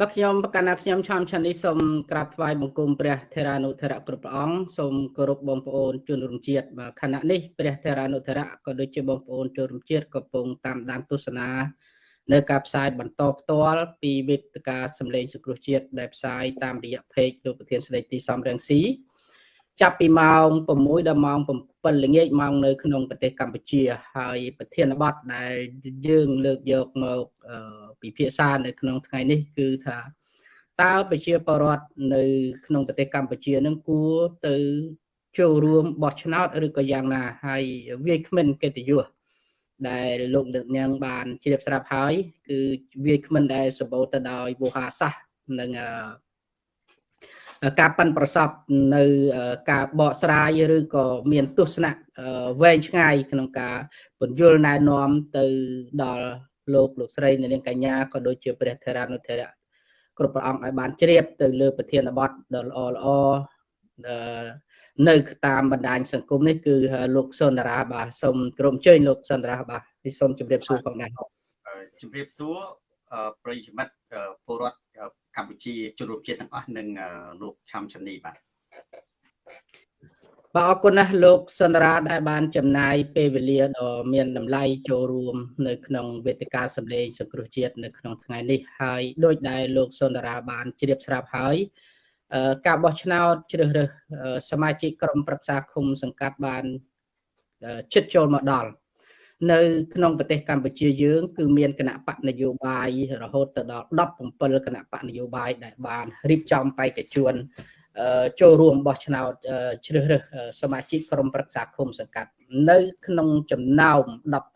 បាទខ្ញុំប្រកាសថាខ្ញុំឆំឆានេះសូមក្រាបថ្វាយបង្គំព្រះថេរានុថេរៈគ្រប់ព្រះអង្គសូមគោរពបងប្អូនជនរួមជាតិបាទខណៈនេះព្រះថេរានុថេរៈក៏ដូចជាបងប្អូនជនរួមជាតិកំពុងតាមដានទស្សនានៅការផ្សាយបន្តផ្ទាល់ពីវេទិកាសម្លេងសង្គ្រោះជាតិដែលផ្សាយតាមរយៈ page លោកប្រធានស្ដីទីសំរងស៊ី ចាប់ពីម៉ោង6ដល់ម៉ោង7ល្ងាចម៉ោងនៅក្នុងប្រទេសកម្ពុជា ហើយប្រធានបទដែលយើងលើកយកមកពិភាក្សានៅក្នុងថ្ងៃនេះគឺថាតើប្រជាពលរដ្ឋនៅក្នុងប្រទេសកម្ពុជានឹងគួរទៅចូលរួមបោះឆ្នោតឬក៏យ៉ាងណាហើយវាយគ្មិនកិត្តិយសដែលលោកលើកនាងបានជ្រាបស្រាប់ហើយ គឺវាយគ្មិនដែលសម្បូរទៅដោយវោហាសាសនិង ការប៉ាន់ប្រសពនៅការបកស្រាយឬក៏មានទស្សនៈវែងឆ្ងាយក្នុងការពន្យល់ណែនាំទៅដល់លោកលោកស្រីនាងកញ្ញាក៏ដូចជាព្រះធរានុធរៈគ្រប់ព្រះអង្គឲ្យបានជ្រាបទៅលើប្រធានបទដ៏ល្អល្អនៅតាមបណ្ដាញសង្គមនេះគឺលោកសុនដារាបាទសូមក្រុមជើញលោកសុនដារាបាទសូមជម្រាបសួរផងដែរជម្រាបសួរប្រិយមិត្តពលរដ្ឋ កម្ពុជាជនរួមជាតិទាំងអស់និងលោកឆាំឆានីបាទបាទអរគុណណាស់លោកសន្តារាដែលបានចំណាយពេលវេលាដ៏មានតម្លៃចូលរួម នៅ ក្នុងវេទិកាសម្លេងសង្គ្រោះជាតិនៅក្នុងថ្ងៃនេះហើយដោយដែលលោកសន្តារាបានជ្រាបស្រាប់ហើយការបោះឆ្នោតជ្រើសរើសសមាជិកក្រុមប្រឹក្សាឃុំសង្កាត់បានជិតចូលមកដល់ នៅក្នុងប្រទេសកម្ពុជាយើង គឺមានគណៈបកនយោបាយរហូតទៅដល់17គណៈបកនយោបាយដែលបានរៀបចំបេក្ខជនចូលរួមបោះឆ្នោតជ្រើសរើសសមាជិកក្រុមប្រឹក្សាឃុំសង្កាត់ នៅ ក្នុងចំណោម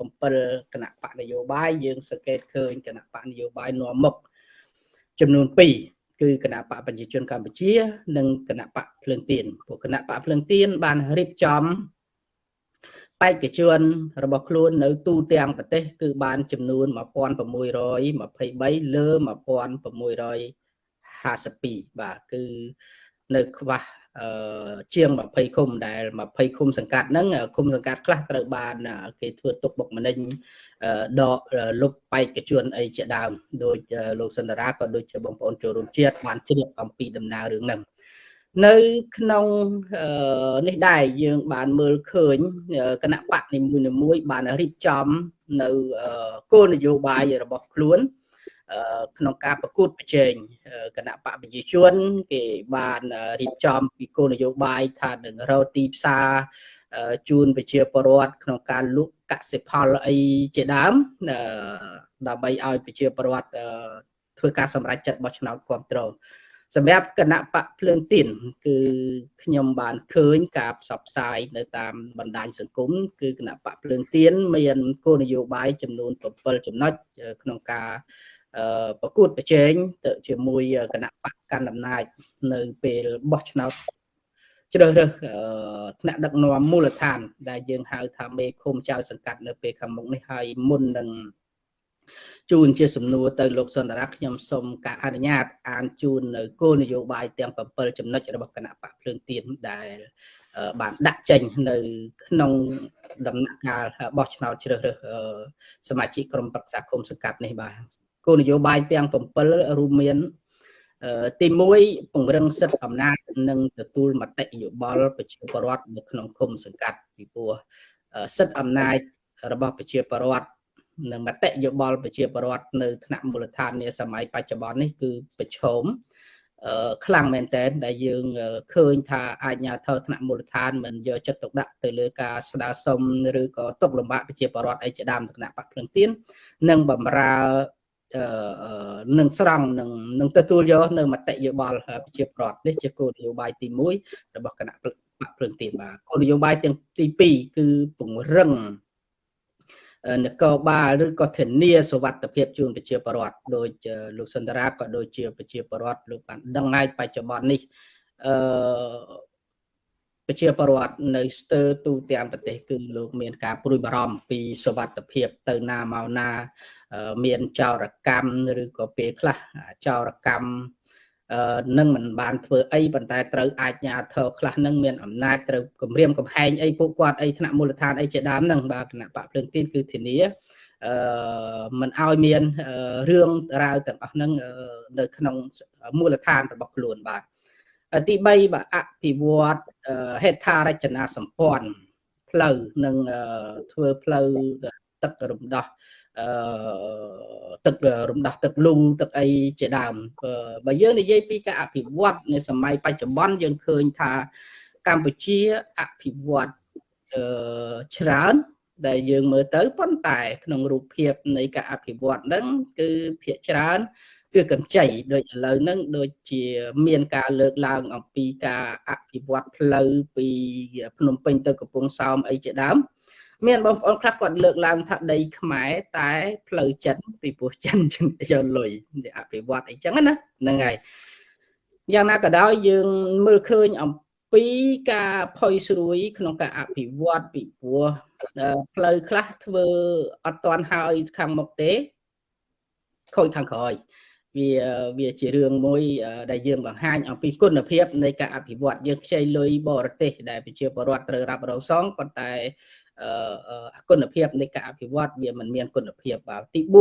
17គណៈបកនយោបាយយើងសង្កេតឃើញគណៈបកនយោបាយនាំមុខចំនួន2គឺគណៈបកប្រជាជនកម្ពុជា និងគណៈបកភ្លើងទៀនពួកគណៈបកភ្លើងទៀនបានរៀបចំ បេក្ខជនរបស់ខ្លួននៅទូទាំងប្រទេស គឺបានចំនួន1623លើ1652បាទគឺនៅខ្វះអឺជាង20ឃុំដែល20ឃុំសង្កាត់ហ្នឹងឃុំសង្កាត់ខ្លះត្រូវបានគេធ្វើទុកបុកម្នេញដកលុបបេក្ខជនអីជាដើមដោយលោកសន្តារាក៏ដូចជាបងប្អូនចូលរួមជាតិបានជ្រាបអំពីដំណើររឿងហ្នឹង នៅក្នុងនេះដែរយើងបានមើលឃើញគណៈបកនីមួយៗបានរៀបចំនៅគោលនយោបាយរបស់ខ្លួនក្នុងការប្រកួតប្រជែងគណៈបកប្រជាជន គេបានរៀបចំពីគោលនយោបាយថានឹងរកទីផ្សារជូនប្រជាពលរដ្ឋក្នុងការលក់កសិផលអីជាដើមដើម្បីឲ្យប្រជាពលរដ្ឋធ្វើការសម្រេចចិត្តបោះឆ្នោតគ្រប់គ្រង សម្រាប់គណៈបកភ្លើងទៀនគឺខ្ញុំបានឃើញការផ្សព្វផ្សាយនៅតាមបណ្ដាញសង្គមគឺគណៈបកភ្លើងទៀនមានគោលនយោបាយចំនួន7ចំណុចក្នុងការប្រកួតប្រជែងទៅជាមួយគណៈបកកាន់អំណាចនៅពេលបោះឆ្នោតជ្រើសរើសថ្នាក់ដឹកនាំមូលដ្ឋាន ដែលយើងហៅថាមេឃុំចៅសង្កាត់នៅពេលខាងមុខនេះហើយមុននឹង ជូនជាសំណួរទៅលោកសន្តារាខ្ញុំសូមការអនុញ្ញាតអានជូននៅគោលនយោបាយទាំង7ចំណុចរបស់គណៈបកភ្លើងទៀនដែលបានដាក់ចេញនៅក្នុងដំណាក់កាលបោះឆ្នោតជ្រើសរើសសមាជិកក្រុមប្រឹក្សាគុំសង្កាត់នេះបាទគោលនយោបាយទាំង7រួមមានទី1ពង្រឹងសិទ្ធិអំណាចនិងទទួលមតិយោបល់ប្រជាពលរដ្ឋនៅក្នុងឃុំសង្កាត់ពីព្រោះសិទ្ធិអំណាចរបស់ប្រជាពលរដ្ឋ និងមតិយោបល់ប្រជាពលរដ្ឋនៅថ្នាក់មូលដ្ឋាននាសម័យបច្ចុប្បន្ននេះគឺប្រឈមខ្លាំងមែនតើដែលយើងឃើញថាអាជ្ញាធរថ្នាក់មូលដ្ឋានមិនយកចិត្តទុកដាក់ទៅលើការស្នើសុំឬក៏ទុកលំបាកប្រជាពលរដ្ឋអីជាដើមគណៈបកភ្លឹងទៀននិងបំរើនឹងស្រង់នឹងនឹងទទួលយកនៅមតិយោបល់ប្រជាប្រដ្ឋនេះជាគោលនយោបាយទី1របស់គណៈបកភ្លើងទៀនបាទគោលនយោបាយទាំងទី2គឺពង្រឹង នគរបាលឬក៏ធានាសុវត្ថិភាពជូនប្រជាពលរដ្ឋដោយលោកសន្តារាក៏ដូចជាប្រជាពលរដ្ឋលោកបានដឹងហើយបច្ចុប្បន្ននេះអឺប្រជាពលរដ្ឋនៅស្ទើរទូទាំងប្រទេសគឺលោកមានការព្រួយបារម្ភពីសុវត្ថិភាពទៅណាមកណាមានចោរកម្មឬក៏ពេលខ្លះចោរកម្ម នឹងមិនបានធ្វើអីប៉ុន្តែត្រូវអាជ្ញាធរខ្លះនឹងមានអំណាចត្រូវគម្រាមកំហែងអីពួកគាត់អីថ្នាក់មូលដ្ឋានអីជាដើមហ្នឹងបាទគណៈបកភ្លើងទីនគឺធានាអឺមិនឲ្យមានរឿងរ៉ាវទាំងអស់ហ្នឹងនៅក្នុងមូលដ្ឋានរបស់ខ្លួនបាទទី3បាទអភិវឌ្ឍហេដ្ឋារចនាសម្ព័ន្ធផ្លូវនិងធ្វើផ្លូវទឹករំដោះ អឺទឹករំដោះទឹកលូទឹកអីជាដើមបើយើងនិយាយពីការអភិវឌ្ឍនៅសម័យបច្ចុប្បន្នយើងឃើញថាកម្ពុជាអភិវឌ្ឍអឺច្រើនដែលយើងមើលទៅប៉ុន្តែ ក្នុងរូបភាពនៃការអភិវឌ្ឍហ្នឹងគឺភាគច្រើនគឺកម្ចីដូចឥឡូវហ្នឹងដូចជាមានការលើកឡើងអំពីការអភិវឌ្ឍផ្លូវពីភ្នំពេញទៅកំពង់សោមអីជាដើម មានបងប្អូនខ្លះគាត់លើកឡើងថាដីខ្មែរតែផ្លូវចិនពីព្រោះចិនយកលុយអភិវឌ្ឍអីចឹងណាហ្នឹងហើយយ៉ាងណាក៏ដោយយើងមើលឃើញអំពីការផុយស្រួយ ក្នុងការអភិវឌ្ឍពីព្រោះផ្លូវខ្លះធ្វើអត់តាន់ហើយខាងមុខទេខូចខាងក្រោយវាវាជារឿងមួយដែលយើងបង្ហាញអំពីគុណភាពនៃការអភិវឌ្ឍយើងខ្ចីលុយបរទេសដែលប្រជាពលរដ្ឋត្រូវរ៉ាប់រងសងប៉ុន្តែ គុណភាពនៃការអភិវឌ្ឍវាមិនមានគុណភាពបាទទី4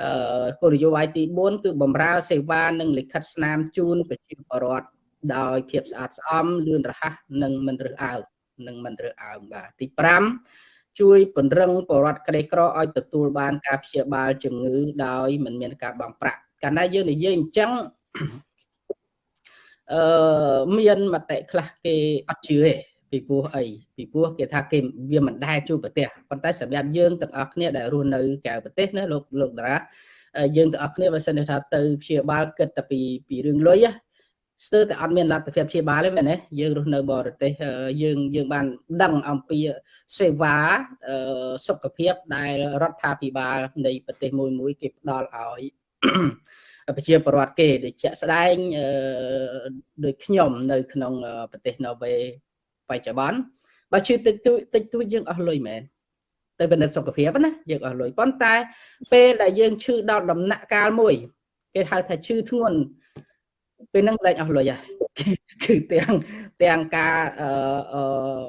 អឺគោលនយោបាយទី4គឺបំរើសេវានិងលិខិតស្នាមជូនប្រជាពលរដ្ឋដោយភាពស្អាតស្អំលឿនរហ័សនិងមិនរើសអើងនិងមិនរើសអើងបាទទី5ជួយពង្រឹងបរដ្ឋក្រីក្រឲ្យទទួលបានការព្យាបាលជំងឺដោយមិនមានការបង់ប្រាក់កាលណាយើងនិយាយអញ្ចឹងអឺមានមតិខ្លះគេអត់ជឿទេ ពីព្រោះអីពីព្រោះគេថាគេវាមិនដែលជួបប្រទេសប៉ុន្តែសម្រាប់យើងទាំងអស់គ្នាដែលរស់នៅក្រៅប្រទេសណាលោកលោកតារាយើងទាំងអស់គ្នាបើសិនថាទៅព្យាបាលគិតតែពីពីរឿងលុយស្ទើរតែអត់មានលទ្ធភាពព្យាបាលទេមែនទេយើងរស់នៅបរទេសយើងយើងបានដឹងអំពីសេវាសុខភាពដែលរដ្ឋាភិបាលនៃប្រទេសមួយមួយគេផ្ដល់ឲ្យប្រជាពលរដ្ឋគេដូចជាក់ស្ដែងដូចខ្ញុំនៅក្នុងប្រទេសណូវេ បច្ចុប្បន្នបើឈឺតិចតួចតិចតួចយើងអស់លុយមែនទៅពិនិត្យសុខភាពណាយើងអស់លុយប៉ុន្តែពេលដែលយើងឈឺដល់ដំណាក់កាលមួយគេហៅថាឈឺធ្ងន់ពេលហ្នឹងលែងអស់លុយហើយគឺទាំងទាំងការអឺ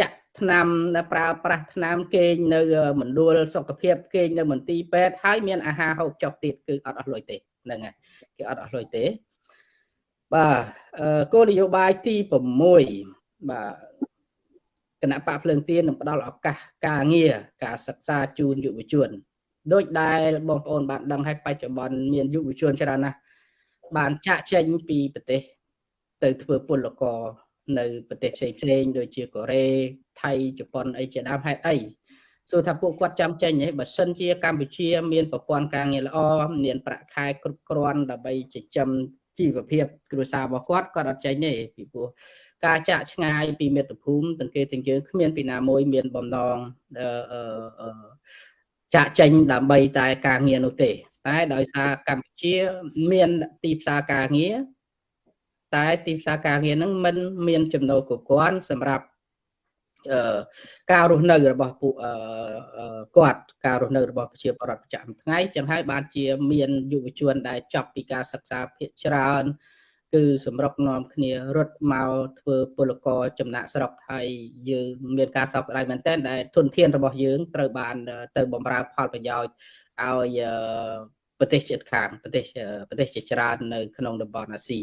ចាក់ថ្នាំប្រើប្រាស់ថ្នាំគេងនៅមណ្ឌលសុខភាពគេងនៅមន្ទីរពេទ្យហើយមានអាហារហូបចុកទៀតគឺអត់អស់លុយទេហ្នឹងហើយគេអត់អស់លុយទេបាទគោលនយោបាយទី6 បាទគណៈបកភ្លើងទៀននឹងផ្ដល់ឱកាសការងារការសិក្សាជូនយុវជនដោយដែលបងប្អូនបានដឹងហើយបច្ចុប្បន្នមានយុវជនច្រើនណាស់បានចាក់ចេញពីប្រទេស ទៅធ្វើពលករនៅប្រទេសផ្សេងផ្សេងដូចជាកូរ៉េថៃជប៉ុនអីជាដើមហេតុអីសួរថាពួកគាត់ចាំចេញហ៎បើសិនជាកម្ពុជា មានប្រព័ន្ធការងារល្អមានប្រាក់ខែគ្រប់គ្រាន់ដើម្បីចិញ្ចឹមជីវភាពគ្រួសាររបស់គាត់គាត់អត់ចេញទេពីព្រោះ ការចាក់ឆ្ងាយពីមាតុភូមិទាំងគេទាំងយើងគ្មានពីណាមួយមានបំណងចាក់ចេញដើម្បីតែការងារនោះទេ តែដោយសារកម្ពុជាមានទីផ្សារការងារតែទីផ្សារការងារហ្នឹងមិនមានចំណូលគ្រប់គ្រាន់សម្រាប់អឺការរស់នៅរបស់ពួកគាត់ការរស់នៅរបស់ប្រជាពលរដ្ឋប្រចាំថ្ងៃចឹងហើយបានជាមានយុវជនដែលចប់ពីការសិក្សាភាគច្រើន គឺសម្រុកនាំគ្នារត់មកធ្វើពលករចំណាក់ស្រុកហើយយើងមានការសោកស្ដាយមែនទែនដែលទុនធានរបស់យើងត្រូវបាន ទៅបំរើផលប្រយោជន៍ឲ្យប្រទេសជិតខាងប្រទេសប្រទេសជាច្រើននៅ ក្នុងតំបន់អាស៊ី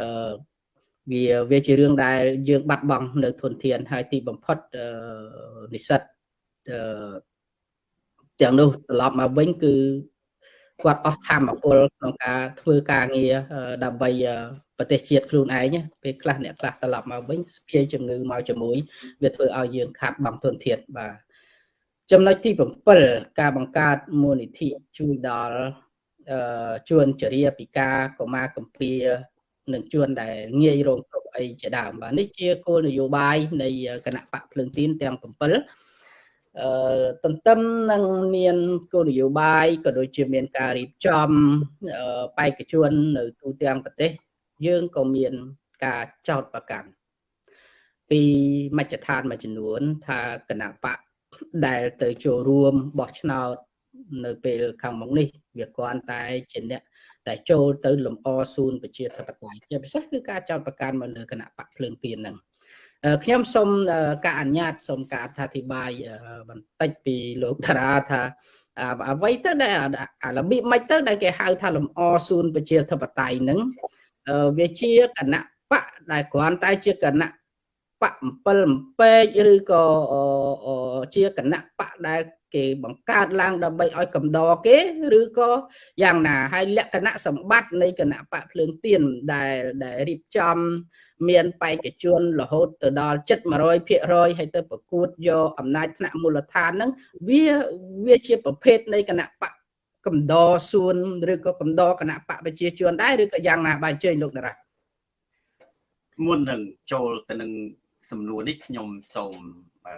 អឺវាវាជារឿងដែលយើងបាត់បង់នៅទុនធានហើយទីបំផុតនិស្សិតអឺទាំងនោះត្រឡប់មកវិញគឺ គាត់អស់ធម៌ពលក្នុងការធ្វើការងារដើម្បីប្រទេសជាតិខ្លួនឯងពេលខ្លះអ្នកខ្លះត្រឡប់មកវិញស្ពាយជំងឺមកជាមួយវាធ្វើឲ្យយើងខាត់បង់ទុនធានបាទចំណុចទី7ការបង្កើតមូលនិធិជួយដល់ជួនចរិយាពិការកុមារកំព្រានិងជួនដែលងាយរងគ្រោះអីជាដើមបាទនេះជាគោលនយោបាយនៃគណៈបកភ្លើងទីនទាំង7អឺ ទន្ទឹមនឹងមានគោលនយោបាយក៏ដូចជាមានការរៀបចំបេក្ខជននៅទូទាំងប្រទេស យើងក៏មានការចោតប្រកាន់ពីមជ្ឈដ្ឋានមួយចំនួន ថាគណៈបកដែលទៅចូលរួមបោះឆ្នោតនៅពេលខាងមុខនេះ វាគ្រាន់តែជាអ្នកដែលចូលទៅលំអសួនប្រជាធិបតេយ្យជាពិសេសគឺការចោតប្រកាន់មកលើគណៈបកភ្លើងទៀនហ្នឹង ខ្ញុំសូមការអនុញ្ញាតសូមការអធិប្បាយបន្តិចពីលោកតារាថាអ្វីទៅដែលរបៀបម៉េចទៅដែលគេហៅថាលំអសួនប្រជាធិបតេយ្យហ្នឹងវាជាគណៈបកដែលគ្រាន់តែជាគណៈ បក7អំពេកឬក៏ជាគណៈបកដែលគេបង្កើតឡើងដើម្បីឲ្យកំដរគេឬក៏យ៉ាងណាហើយលក្ខណៈសម្បត្តិនៃគណៈបកភ្លើងទៀនដែលដែលរៀបចំ មានបេក្ខជនរហូតទៅដល់7 100%ហើយទៅប្រកួតយកអំណាចថ្នាក់មូលដ្ឋានហ្នឹងវាវាជាប្រភេទនៃគណៈបកកំដរសួនឬក៏កំដរគណៈបកប្រជាជនដែរឬក៏យ៉ាងណាបាទជើញលោកតារាមុននឹងចូលទៅនឹង សំណួរនេះខ្ញុំសូមអឺ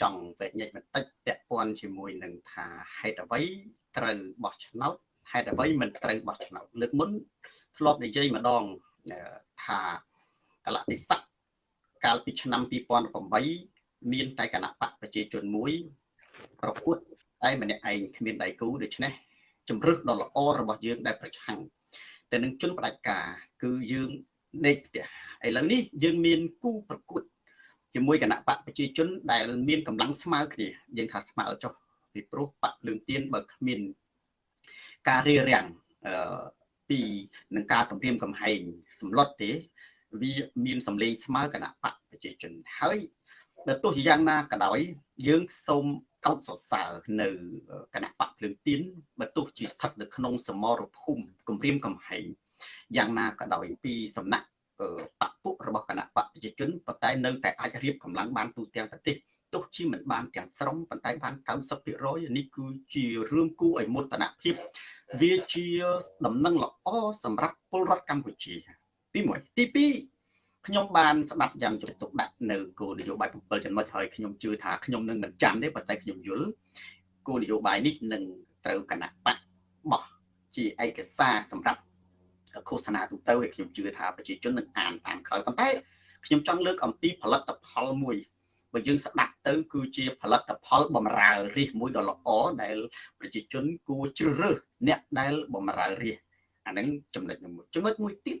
ចង់វែកញែកបន្តិចពាក់ព័ន្ធជាមួយនឹងថាហេតុអ្វីត្រូវបោះឆ្នោតហេតុអ្វីមិនត្រូវបោះឆ្នោតលើកមុនធ្លាប់និយាយម្ដងថាកលតិស័កកាលពីឆ្នាំ2008មានតែគណៈបកប្រជាជនមួយប្រកួតតែម្នាក់ឯងគ្មានដៃគូដូច្នេះជំរឹះដ៏ល្អរបស់យើងដែលប្រឆាំងតែនឹងជនផ្ដាច់ការគឺយើង ដេកផ្ទះឥឡូវនេះយើងមានគូប្រកួតជាមួយគណៈបកប្រជាជនដែលមានកម្លាំងស្មើគ្នាយើងថាស្មើចុះពីព្រោះបកលឿងទៀនបើគ្មានការរៀបរៀងអឺពីនឹងការគម្រាមកំហែងសម្លុតទេវាមានសម្លេងស្មើគណៈបកប្រជាជនហើយបើទោះជាយ៉ាងណាក៏ដោយ យើងសូមកោតសរសើរនៅគណៈបកភ្លើងទៀនបើទោះជាស្ថិតនៅក្នុងសមរភូមិគម្រាមកំហែង យ៉ាងណាក៏ដោយពីសំណាក់បកពុរបស់គណៈបកប្រជាជនប៉ុន្តែនៅតែអាចរៀបកម្លាំងបានទូទាំងប្រទេសទោះជាមិនបានទាំងស្រុងប៉ុន្តែបាន90%នេះគឺជារឿងគួរឲ្យមោទនភាពវាជាដំណឹងល្អសម្រាប់ពលរដ្ឋកម្ពុជា ទី1ទី2ខ្ញុំបានស្ដាប់យ៉ាងជោគទុកដាក់នៅគោលនយោបាយ7ចំណុចហើយខ្ញុំជឿថាខ្ញុំនឹងមិនចាំទេប៉ុន្តែខ្ញុំយល់គោលនយោបាយនេះនឹងត្រូវគណៈបកបោះជាឯកសារសម្រាប់ ឃោសនាទូទៅឲ្យខ្ញុំជឿថាប្រជាជននឹងអានតាមក្រោយប៉ុន្តែខ្ញុំចង់លើកអំពីផលិតផលមួយបើយើងស្ដាប់ទៅគឺជាផលិតផលបំរើរាជមួយដ៏ល្អដែលប្រជាជនគួរជ្រើសរើសអ្នកដែលបំរើរាជអាហ្នឹងចំណុចមួយចំណុចមួយទៀត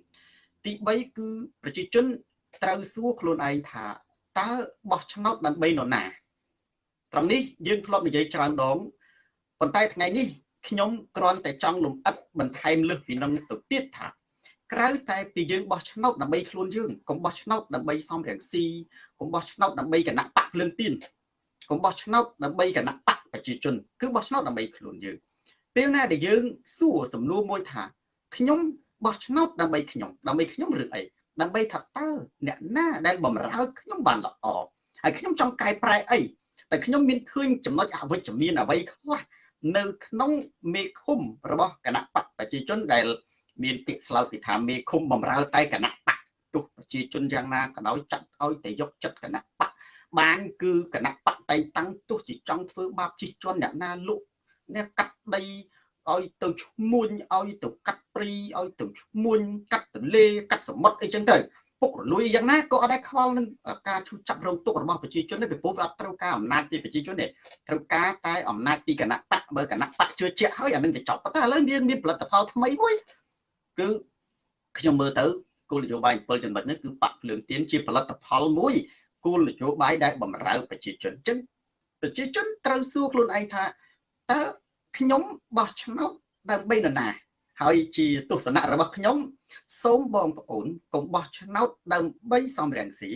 ទី3គឺប្រជាជនត្រូវសួរខ្លួនឯងថាតើបោះឆ្នោតដើម្បីនរណាត្រង់នេះយើងធ្លាប់និយាយច្រើនដងប៉ុន្តែថ្ងៃនេះ ខ្ញុំគ្រាន់តែចង់លំអិតបន្ថែមលើសពីនឹងទៅទៀតថាក្រៅតែពីយើងបោះឆ្នោតដើម្បីខ្លួនយើងកុំបោះឆ្នោតដើម្បីសំរងស៊ីកុំបោះឆ្នោតដើម្បីគណៈបកភ្លើងទៀនកុំបោះឆ្នោតដើម្បីគណៈបកប្រជាជន គឺបោះឆ្នោតដើម្បីខ្លួនយើងពេលណាដែលយើងសួរសំណួរមួយថាខ្ញុំបោះឆ្នោតដើម្បីខ្ញុំដើម្បីខ្ញុំឬអីដើម្បីថាតើអ្នកណាដែលបំរើខ្ញុំបានល្អហើយខ្ញុំចង់កែប្រែអីតែខ្ញុំមានឃើញចំណុចអវិជ្ជមានអ្វីខ្លះ នៅក្នុងមេឃុំរបស់គណៈបកប្រជាជនដែល មានពាក្យស្លោកពីថាមេឃុំបំរើតែគណៈបកទោះប្រជាជនយ៉ាងណាក៏ដោយចាត់ឲ្យតែយកចិត្តគណៈបកបានគឺគណៈបកតែងតាំងទោះជាចង់ធ្វើបាបជិះជាន់អ្នកណាលក់អ្នកកាត់ដីឲ្យទៅឈ្មួញឲ្យទៅកាត់ព្រីឲ្យទៅឈ្មួញកាត់ទន្លេកាត់សមុទ្រអីចឹងទៅ ពុករលួយយ៉ាងណាក៏អត់ដែរខ្វល់នឹងការឈូសចាប់រងទុករបស់ប្រជាជនទេពីព្រោះវាអត់ត្រូវការអំណាចពីប្រជាជនទេត្រូវការតែអំណាចពីគណៈបកបើគណៈបកជឿជាក់ហើយអានឹងទៅចប់ប៉ុន្តែឥឡូវមានមានផលិតផលថ្មីមួយគឺខ្ញុំមើលទៅគោលនយោបាយ7ចំណុចនេះគឺបកភ្លើងទៀនជាផលិតផលមួយគោលនយោបាយដែលបំរើប្រជាជនអញ្ចឹងប្រជាជនត្រូវសួរខ្លួនឯងថាតើខ្ញុំបោះឆ្នោតដើម្បីនរណា ហើយជាទស្សនៈរបស់ខ្ញុំ សូមបងប្អូនកុំបោះឆ្នោតដើម្បីសំរងស៊ី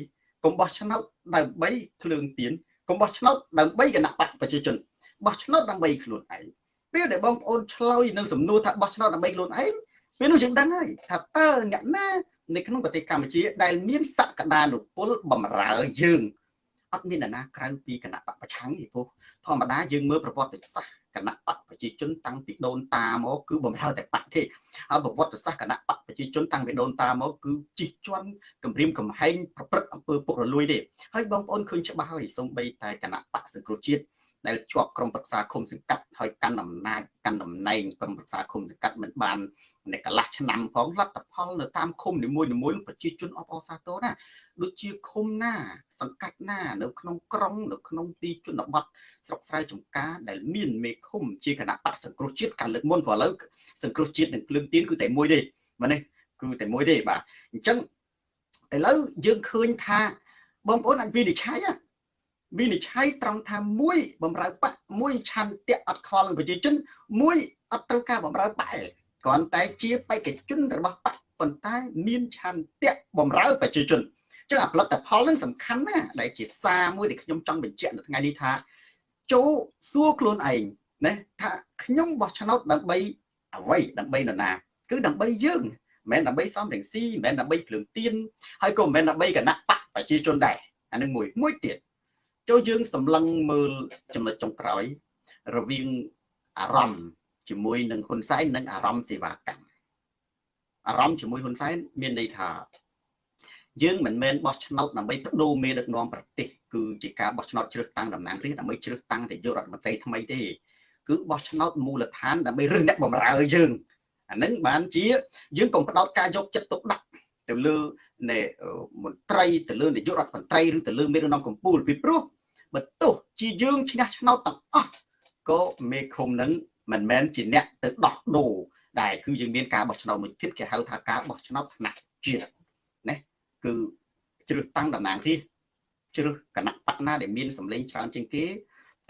កុំបោះឆ្នោតដើម្បីភ្លើងទៀនកុំបោះឆ្នោតដើម្បីគណៈបកប្រជាជនបោះឆ្នោតដើម្បីខ្លួនឯងពេលដែលបងប្អូនឆ្លើយនឹងសំណួរថាបោះឆ្នោតដើម្បីខ្លួនឯងពេលនោះយើងដឹងហើយថាតើអ្នកណានៅក្នុងប្រទេសកម្ពុជាដែលមានសក្តានុពលបំរើយើងអត់មានអ្នកណាក្រៅពីគណៈបកប្រឆាំងទេព្រោះធម្មតាយើងមើលប្រវត្តិសាស្ត្រ គណៈបកប្រជាជនតាំងពីដូនតាមកគឺបំរើតែបកទេហើយប្រវត្តិសាស្ត្រគណៈបកប្រជាជនតាំងពីដូនតាមកគឺជីកជាន់គម្រាមកំហែងប្រព្រឹត្តអំពើពុករលួយទេហើយបងប្អូនឃើញច្បាស់ហើយសូម្បីតែគណៈបកសង្គ្រោះជាតិដែលជាប់ក្រុមប្រឹក្សាឃុំសង្កាត់ហើយកាន់អំណាចកាន់តំណែងក្រុមប្រឹក្សាឃុំសង្កាត់មិនបាន នៅកន្លះឆ្នាំផងលទ្ធផលនៅតាមឃុំនីមួយៗប្រជាជនអបអរសាទរណាដូចជាឃុំណា សង្កាត់ណា នៅក្នុងក្រុងនៅក្នុងទីជនបទស្រុកស្រែចំការដែលមានមេឃុំជាគណៈបកសង្គ្រោះជាតិកាលលើកមុនព្រោះឥឡូវសង្គ្រោះជាតិនិងភ្លើងទៀនគឺតែមួយទេមែនទេគឺតែមួយទេបាទអញ្ចឹងឥឡូវយើងឃើញថាបងប្អូនអាចវិនិច្ឆ័យវិនិច្ឆ័យត្រង់ថាមួយបំរើបកមួយឆន្ទៈអត់ខលនឹងប្រជាជនមួយអត់ត្រូវការបំរើបក គ្រាន់តែជាបេក្ខជនរបស់បកប៉ុន្តែមានឆន្ទៈបំរើប្រជាជនចឹងអាផលិតផលនឹងសំខាន់ណាស់ដែលជាសារមួយដែលខ្ញុំចង់បញ្ជាក់នៅថ្ងៃនេះថាចូលសួរខ្លួនឯងណាថាខ្ញុំបោះឆ្នោតដើម្បីអ្វីដើម្បីនរណា គឺដើម្បីយើងមិនមែនដើម្បីសំរងស៊ីមិនមែនដើម្បីភ្លើងទៀនហើយក៏មិនមែនដើម្បីគណៈបកប្រជាជនដែរអានឹងមួយមួយទៀតចូលយើងសម្លឹងមើលចំណុចចុងក្រោយរវាងអារម្មណ៍ ជាមួយនឹងហ៊ុនសែននិងអារម្មណ៍សេវាកម្មអារម្មណ៍ជាមួយហ៊ុនសែនមានន័យថា យើងមិនមែនបោះឆ្នោតដើម្បីបដូរមេដឹកនាំប្រទេសគឺជាការបោះឆ្នោតជ្រើសតាំងតំណាងរាស្ត្រដើម្បីជ្រើសតាំងនាយករដ្ឋមន្ត្រីថ្មីទេគឺបោះឆ្នោតមូលដ្ឋានដើម្បីរើសអ្នកបម្រើយើងអានឹងបានជាយើងកុំផ្ដោតការយកចិត្តទុកដាក់ទៅលើនៃមន្ត្រីទៅលើនាយករដ្ឋមន្ត្រីឬទៅលើមេដឹកនាំកម្ពុជាពីព្រោះបើទោះជាយើងឈ្នះឆ្នោតទាំងអស់ក៏មេឃុំនឹង មិនមែនជាអ្នកទៅដោះដូរដែលគឺយើងមានការបោះឆ្នោតមួយទៀតគេហៅថាការបោះឆ្នោតថ្នាក់ជាតិណាគឺជ្រើសតាំងតំណាងរាស្ត្រជ្រើសគណៈបកណាដែលមានសម្លេងច្រើនជាងគេ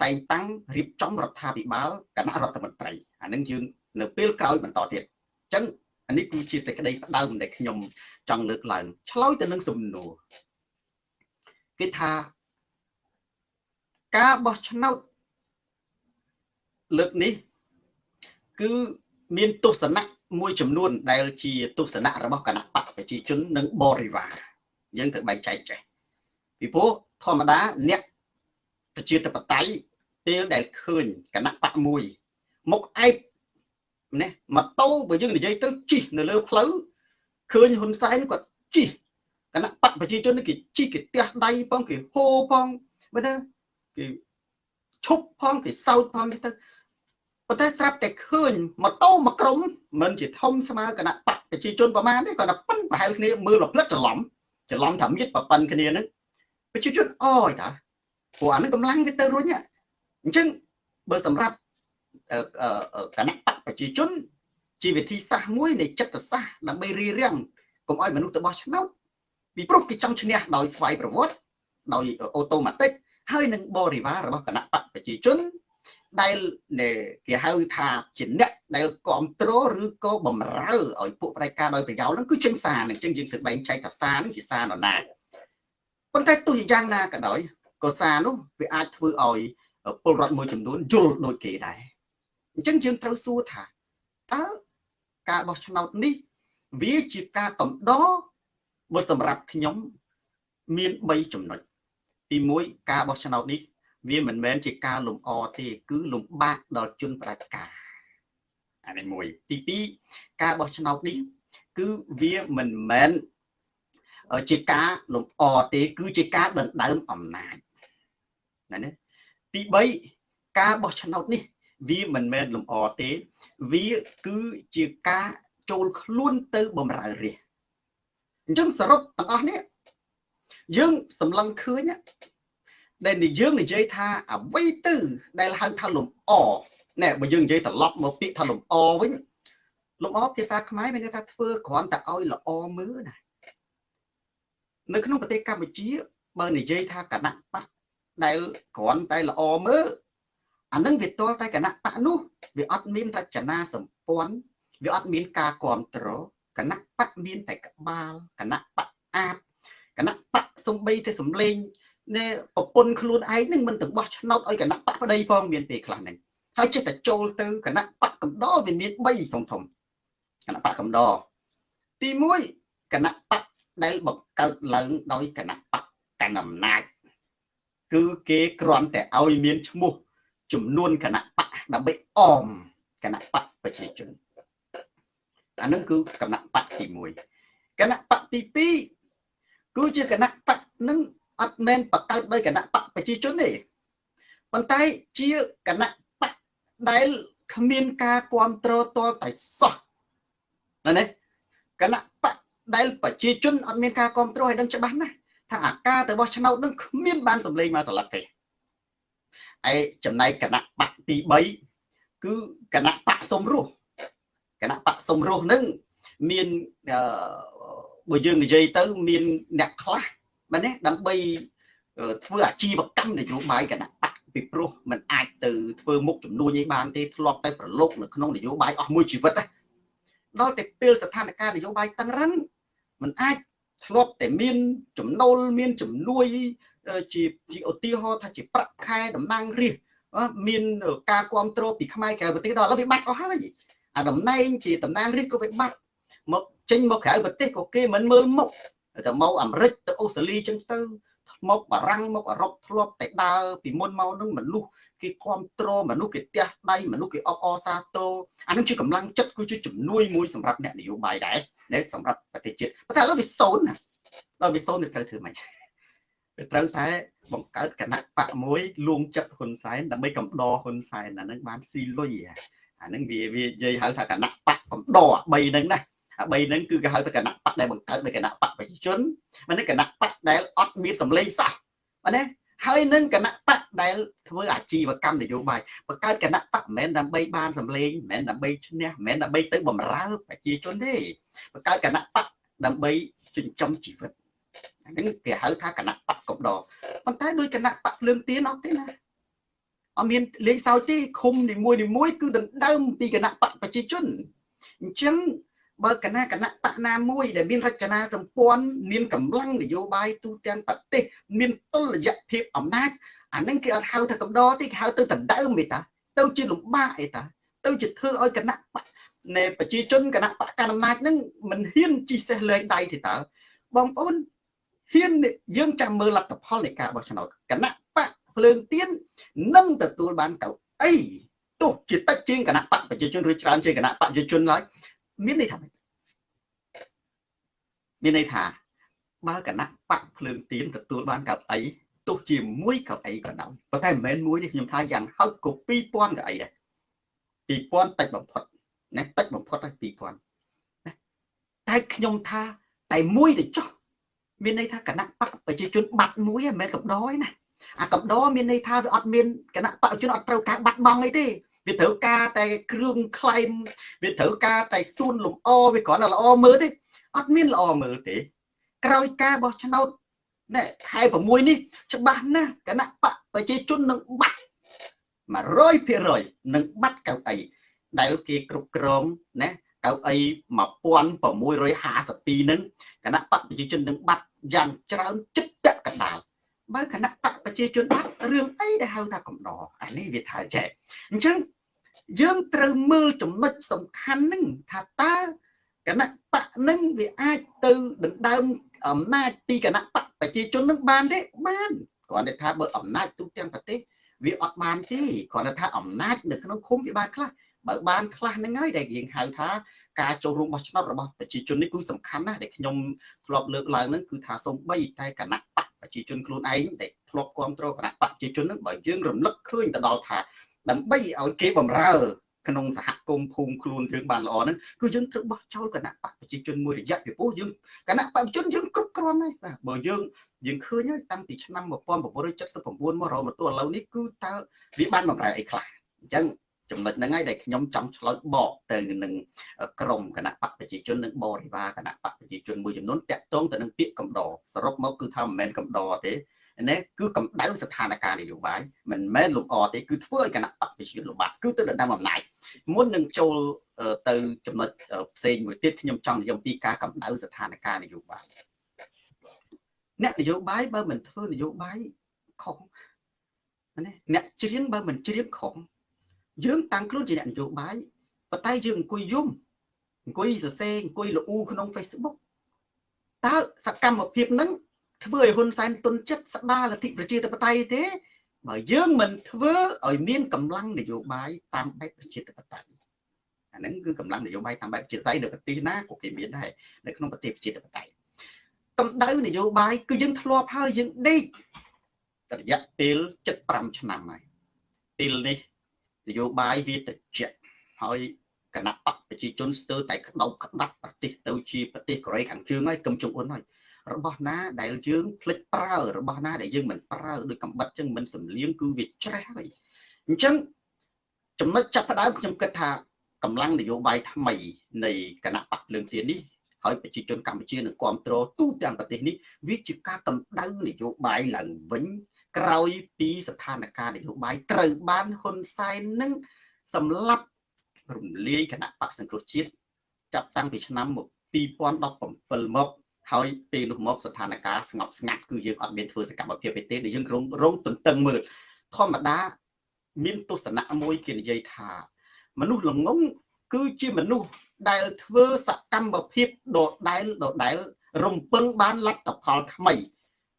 តែងតាំងរៀបចំរដ្ឋាភិបាលគណៈរដ្ឋមន្ត្រីអានឹងយើងនៅពេលក្រោយបន្តទៀតអញ្ចឹងអានេះគឺជាសេចក្តីផ្ដើមដែលខ្ញុំចង់លើកឡើងឆ្លើយទៅនឹងសំណួរគេថាការបោះឆ្នោតលើកនេះ គឺមានទស្សនៈមួយចំនួន ដែលជាទស្សនៈរបស់គណៈបកប្រជាជននិងបរិវារយើងត្រូវបែងចែកចេះពីព្រោះធម្មតាអ្នកប្រជាធិបតេយ្យពេលដែលឃើញគណៈបកមួយមុខឯកណាម៉ូតូបើយើងនិយាយទៅជិះនៅលើផ្លូវឃើញហ៊ុនសែនគាត់ជិះគណៈបកប្រជាជនគេជិះគេទះដៃផងគេហូផងបើណាគេឈប់ផងគេសោតផងទៅ ប៉ុន្តែស្រាប់តែឃើញម៉ូតូមួយក្រុមមិនជាធំស្មើគណៈបកប្រជាជនប្រមាណទេគាត់តែប៉ិនប្រហែលគ្នាមើលរផ្លិតច្រឡំច្រឡំថាមៀតប៉ិនគ្នាហ្នឹងប្រជាជនអយតាព្រោះអានឹងកម្លាំងវាទៅរុញអញ្ចឹងបើសម្រាប់គណៈបកប្រជាជន ជាវិធីសាស្ត្រមួយនៃចិត្តសាស្ត្រដើម្បីរៀបរៀងកុំឲ្យមនុស្សទៅបោះឆ្នោតពីព្រោះគេចង់ឈ្នះដោយស្វ័យប្រវត្តិដោយអូតូម៉ាទិកហើយនឹងបរិវាររបស់គណៈបកប្រជាជន ដែលគេហៅថាជាអ្នកដែលគ្រប់គ្រងឬក៏បំរើឲ្យពួកប្រតិការដោយប្រយោលហ្នឹងគឺចេញសារហ្នឹងអញ្ចឹងយើងត្រូវបែងចែកថាសារហ្នឹងជាសារនរណាប៉ុន្តែទោះយ៉ាងណាក៏ដោយក៏សារនោះវាអាចធ្វើឲ្យពលរដ្ឋមួយចំនួនយល់ដូចគេដែរអញ្ចឹងយើងត្រូវសួរថាតើការបោះឆ្នោតនេះ វាជាការកំដរបើសម្រាប់ខ្ញុំ មាន3ចំណុចទី1ការបោះឆ្នោតនេះ វាមិនមែនជាការលំអទេ គឺលំបាកដល់ជនប្រជាការអានេះមួយទី2ការបោះឆ្នោតនេះគឺវាមិនមែនជាការលំអទេ គឺជាការដណ្ដើមអំណាចណានេះទី3ការបោះឆ្នោតនេះ វាមិនមែនលំអទេ វាគឺជាការចូលខ្លួនទៅបំរើរាជអញ្ចឹងសរុបទាំងអស់នេះយើងសម្លឹងឃើញ ដែលយើងនិយាយថាអ្វីទៅ ដែលហៅថាលំអណែបើយើងនិយាយត្រឡប់មកពាក្យថាលំអវិញលំអភាសាខ្មែរមានន័យថាធ្វើគ្រាន់តែឲ្យល្អមើលណានៅក្នុងប្រទេសកម្ពុជាបើនិយាយថាគណៈបកដែលគ្រាន់តែល្អមើលអានឹងវាទាល់តែគណៈបកនោះវាអត់មានរចនាសម្ព័ន្ធវាអត់មានការគ្រប់គ្រងគណៈបកមានតែក្បាលគណៈបកអាបគណៈបកសំបីតែសំលេង នេះប្រពន្ធខ្លួនឯងនឹងមិនទាំងបោះឆ្នោតឲ្យគណៈបកប្តីផងមានពេលខ្លះហ្នឹងហើយចិត្តតែចូលទៅគណៈបកកំដរវាមាន3ធំធំគណៈបកកំដរទី1គណៈបកដែលបង្កើតឡើងដោយគណៈបកកណ្ដាលអំណាចគឺគេគ្រាន់តែឲ្យមានឈ្មោះចំនួនគណៈបកដើម្បីអមគណៈបកប្រជាជនអានឹងគឺគណៈបកទី1គណៈបកទី2គឺជាគណៈបកនឹង អត់មែនបង្កើតដោយគណៈបកប្រជាជនទេប៉ុន្តែជាគណៈបកដែលគ្មានការគ្រប់គ្រងតលតែសោះណាគណៈបកដែលប្រជាជនអត់មានការគ្រប់គ្រងឲ្យដឹងច្បាស់ណាស់ថាអាការទៅបោះឆ្នោតនឹងគ្មានបានសម្លេងមកស្លឹកទេឯចំណែកគណៈបកទី3គឺគណៈបកសំរស់គណៈបកសំរស់នឹងមានបើយើងនិយាយទៅមានអ្នកខ្លះ បាទនេះដើម្បីធ្វើអាជីវកម្មនយោបាយគណៈបកពីព្រោះมันអាចទៅធ្វើមុខចំនួននេះបានទេធ្លាប់តែប្រឡូកនៅក្នុងនយោបាយអស់មួយជីវិតដល់តែពេលស្ថានភាពនយោបាយតឹងរឹងมันអាចធ្លាប់តែមានចំណូលមានជំនួយជាជាឧទាហរណ៍ថាជាប្រាក់ខែតំណាងរាស្ត្រមានការគ្រប់គ្រងពីខ្មែរក្រៅប្រទេសដល់ឥឡូវវាបាត់អស់ហើយអាតំណែងជាតំណាងរាស្ត្រក៏វាបាត់មកចេញមកក្រៅប្រទេសក៏គេមិនមើលមុខ ទៅមកអាមេរិកទៅអូស្ត្រាលីចឹងទៅមកបារាំងមកអឺរ៉ុបធ្លាប់តែដើរពីមុនមកនឹងមនុស្សគេគ្រប់គ្រងមនុស្សគេផ្ទះដៃមនុស្សគេអបអរសាទរអានឹងជាកម្លាំងចិត្តគឺជាជំនួយមួយសម្រាប់អ្នកនយោបាយដែរដែលសម្រាប់ប្រទេសជាតិប៉ុន្តែឥឡូវវាសូន្យណាដល់វាសូន្យវាត្រូវធ្វើម៉េចវាត្រូវតែបង្កើតគណៈបកមួយលួងចិត្តហ៊ុនសែនដើម្បីកំដរហ៊ុនសែនអានឹងបានស៊ីលុយអានឹងវាវានិយាយហៅថាគណៈបកកំដរ3ហ្នឹងណា អា3ហ្នឹងគឺគេហៅថាគណៈបកដែលបង្កើតដោយគណៈបកប្រជាជនមិនគណៈបកដែលអត់មានសម្លេងសោះបាទណាហើយនឹងគណៈបកដែលធ្វើអាជីវកម្មនយោបាយបង្កើតគណៈបកមិនមែនដើម្បីបានសម្លេងមិនមែនដើម្បីឈ្នះមិនមែនដើម្បីទៅបំរើប្រជាជនទេបង្កើតគណៈបកដើម្បីចិញ្ចឹមជីវិតហ្នឹងគេហៅថាគណៈបកកំដរប៉ុន្តែដោយគណៈបកភ្លើងទៀនអត់ទេណាអត់មានលេខសោយទេឃុំនីមួយនីមួយគឺដណ្ដើមពីគណៈបកប្រជាជនអញ្ចឹង បើគណៈគណៈបកណាមួយដែលមានរចនាសម្ព័ន្ធមានកម្លាំងនយោបាយទូទាំងប្រទេសមានតុល្យភាពអំណាចអានឹងគេអត់ហៅថាកំដរទេគេហៅទៅដណ្ដើមទេតាទៅជាលំបាកឯតាទៅជាធ្វើឲ្យគណៈបកនៃប្រជាជនគណៈបកកណ្ដាលអំណាចនឹងមិនហ៊ានជីសេះលែងដៃទេតើបងប្អូនហ៊ានយើងចាំមើលលទ្ធផលនៃការបោះឆ្នោតគណៈបកភ្លើងទៀននឹងទទួលបានកៅអីទោះជាតិចជាងគណៈបកប្រជាជនឬច្រើនជាងគណៈបកប្រជាជនឡើយ មានន័យថាម៉េចមានន័យថាបើគណៈបកភ្លើងទៀនទទួលបានកៅអីទោះជាមួយកៅអីក៏ដោយប៉ុន្តែមិនមែនមួយនេះខ្ញុំថាយ៉ាងហោចក៏2000កៅអីដែរ2000តិចបំផុតណាតិចបំផុតហើយ2000ណាតែខ្ញុំថាតែមួយទៅចុះមានន័យថាគណៈបកប្រជាជនបាត់មួយមិនមែនកំដរទេណាអាកំដរមានន័យថាវាអត់មានគណៈបកជនអត់ត្រូវការបាត់បង់អីទេ វាត្រូវការតែគ្រឿងខ្លែងវាត្រូវការតែសួនលំអវាគ្រាន់តែល្អមើលទេអត់មានល្អមើលទេ ក្រោយការបោះឆ្នោតណែខែ6នេះច្បាស់ណាស់គណៈបកប្រជាជននឹងបាត់100%នឹងបាត់កៅអីដែលគេគ្រប់គ្រងណាកៅអី1652នឹងគណៈបកប្រជាជននឹងបាត់យ៉ាងច្រើនចិត្តពាក់កណ្ដាលបើគណៈបកប្រជាជនបាត់រឿងអីដែលហៅថាកំដរអានេះវាថាចែកអញ្ចឹង យើងត្រូវមើលចំណុចសំខាន់នឹងថាតើគណៈបកនឹងវាអាចទៅដណ្ដើមអំណាចពីគណៈបកប្រជាជននឹងបានទេបានគ្រាន់តែថាបើអំណាចទូទាំងប្រទេសវាអត់បានទេគ្រាន់តែថាអំណាចនៅក្នុងឃុំវាបានខ្លះបើបានខ្លះហ្នឹងហើយដែលយើងហៅថាការចូលរួមបោះឆ្នោតរបស់ប្រជាជននេះគឺសំខាន់ណាស់ដែលខ្ញុំធ្លាប់លើកឡើងហ្នឹងគឺថាសូម្បីតែគណៈបកប្រជាជនខ្លួនឯងដែលធ្លាប់គ្រប់គ្រងគណៈបកប្រជាជនហ្នឹងបើយើងរំលឹកឃើញទៅដល់ថា ដើម្បីឲ្យគេបំរើ ក្នុងសហគមន៍ភូមិខ្លួនយើងបានល្អហ្នឹងគឺយើងត្រូវបោះចោលគណៈបកប្រជាជនមួយរយៈពីព្រោះយើងគណៈបកប្រជាជនយើងគ្រប់គ្រាន់ហើយបាទបើយើងយើងឃើញហើយតាំងពីឆ្នាំ1979មករហូតមកទល់ឥឡូវនេះគឺតើវាបានបំរើអីខ្លះអញ្ចឹងចំណុចហ្នឹងហើយដែលខ្ញុំចង់ឆ្លើយបកទៅនឹងក្រមគណៈបកប្រជាជននិងបរិវារគណៈបកប្រជាជនមួយចំនួនតាក់ទងទៅនឹងពាក្យកំដរសរុបមកគឺថាមិនមែនកំដរទេ នេះគឺកម្ដៅស្ថានភាពនយោបាយមិនមែនលំអទេគឺធ្វើឲ្យគណៈបកប្រជាជនលំបាកគឺទៅដណ្ដើមអំណាចមុននឹងចូលទៅចំណុចផ្សេងមួយទៀតខ្ញុំចង់និយាយពីការកម្ដៅស្ថានភាពនយោបាយអ្នកនយោបាយបើមិនធ្វើនយោបាយខុសណាអ្នកច្រៀងបើមិនច្រៀងខុសយើងតាំងខ្លួនជាអ្នកនយោបាយប៉ុន្តែយើងអង្គុយយំអង្គុយសរសេរអង្គុយលូក្នុង Facebook តើសកម្មភាពហ្នឹង ធ្វើឲ្យហ៊ុនសែនទុនចិត្តស្ដារលទ្ធិប្រជាធិបតេយ្យទេបើយើងមិនធ្វើឲ្យមានកម្លាំងនយោបាយតាមបែបប្រជាធិបតេយ្យអាហ្នឹងគឺកម្លាំងនយោបាយតាមបែបប្រជាធិបតេយ្យនៅប្រទេសណាក៏គេមានដែរនៅក្នុងប្រទេសប្រជាធិបតេយ្យកម្ដៅនយោបាយគឺយើងធ្លាប់ហើយយើងដេករយៈពេល75ឆ្នាំហើយពេលនេះនយោបាយវាត្រជាក់ហើយគណៈបកប្រជាជនស្ទើរតែក្តោបក្តាប់ប្រទេសទៅជាប្រទេសកូរ៉េខាងជើងហើយកឹមចុងអ៊ុនហើយ របស់ណាដែលយើងភ្លេចប្រើរបស់ណាដែលយើងមិនប្រើដោយកំបិតចឹងមិនសំលៀងគឺវាច្រេះហើយអញ្ចឹងចំណុចចាប់ផ្ដើមខ្ញុំគិតថាកម្លាំងនយោបាយថ្មីនៃគណៈបកភ្លើងទៀននេះហើយប្រជាជនកម្ពុជានឹងគ្រប់គ្រងទូទាំងប្រទេសនេះវាជាការកម្ដៅនយោបាយឡើងវិញក្រោយពីស្ថានភាពនយោបាយត្រូវបានហ៊ុនសែននឹងសម្លាប់រំលាយគណៈបកសង្គ្រោះជាតិចាប់តាំងពីឆ្នាំ2017មក ហើយពេលនោះមកស្ថានភាពស្ងប់ស្ងាត់គឺយើងអត់មានធ្វើសកម្មភាពទេដែលយើងរងរងទន្ទឹងមើលធម្មតាមានទស្សនៈមួយគេនិយាយថា មនុស្សល្ងងគឺជាមនុស្សដែលធ្វើសកម្មភាពដដែលដដែលរំពឹងបានលទ្ធផលថ្មី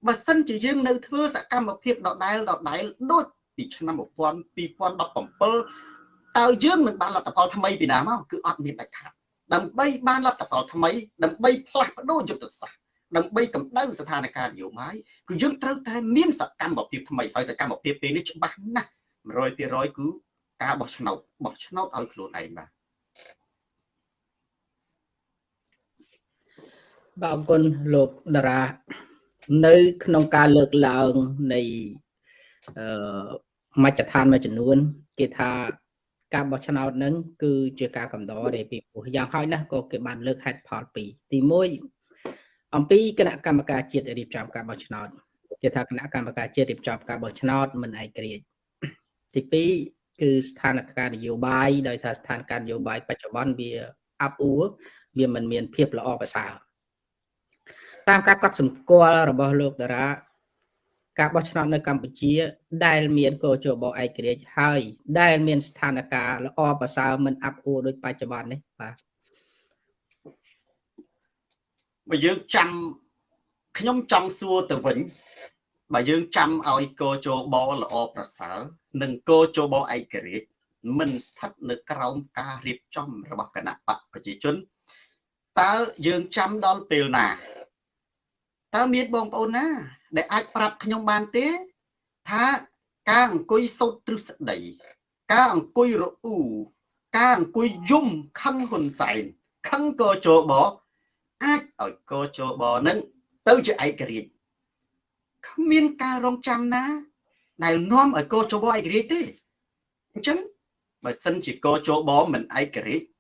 បើសិនជាយើងនៅធ្វើសកម្មភាពដដែលដដែលដូចពីឆ្នាំ2017តើយើងនឹងបានលទ្ធផលថ្មីពីណាមកគឺអត់មានដាច់ខាត ដើម្បីបានលទ្ធផលថ្មីដើម្បីផ្លាស់ប្ដូរយុទ្ធសាស្ត្រដើម្បីកម្ដៅស្ថានភាពនយោបាយគឺយើងត្រូវតែមានសកម្មភាពថ្មីហើយសកម្មភាពពេលនេះច្បាស់ណាស់100%គឺការបោះឆ្នោតបោះឆ្នោតឲ្យខ្លួនឯងបាទបាទអរគុណលោកតារានៅ ក្នុងការលើកឡើងនៃអឺមជ្ឈដ្ឋានមួយចំនួន គេថា ការបោះឆ្នោតហ្នឹងគឺជាការកំដរដែលពីព្រោះយ៉ាងហោចណាស់ក៏គេបានលើកហេតុផលពីរទី1អំពីគណៈកម្មការជាតិរៀបចំការបោះឆ្នោតគេថាគណៈកម្មការជាតិរៀបចំការបោះឆ្នោតមិនឯករាជ្យទី2គឺស្ថានភាពនយោបាយដោយថាស្ថានភាពនយោបាយបច្ចុប្បន្នវាអាប់អួរវាមិនមានភាពល្អប្រសើរតាមការកត់សម្គាល់របស់លោកតារា ការបោះឆ្នោតនៅកម្ពុជា ដែលមានកោជបឯករាជ្យហើយ ដែលមានស្ថានភាពល្អប្រសើរមិនអាប់អួរដូចបច្ចុប្បន្ននេះបាទបើយើងចាំខ្ញុំចង់សួរទៅវិញបើយើងចាំឲ្យកោជបល្អប្រសើរនិងកោជបឯករាជ្យមិនស្ថិតនៅក្រោមការរៀបចំរបស់គណៈបកប្រជាជនតើយើងចាំដល់ពេលណា តើមានបងប្អូនណា ដែលអាចប្រាប់ខ្ញុំបានទេ ថាការអង្គុយសោតទ្រឹស្ដី ការអង្គុយរអ៊ូការអង្គុយយំខឹងហ៊ុនសែនខឹងកជបអាចឲ្យកជបនឹងទៅជាឯករាជ្យគ្មានការរងចាំណា ដែលនាំឲ្យកជបឯករាជ្យទេអញ្ចឹងបើសិនជាកជបមិនឯករាជ្យ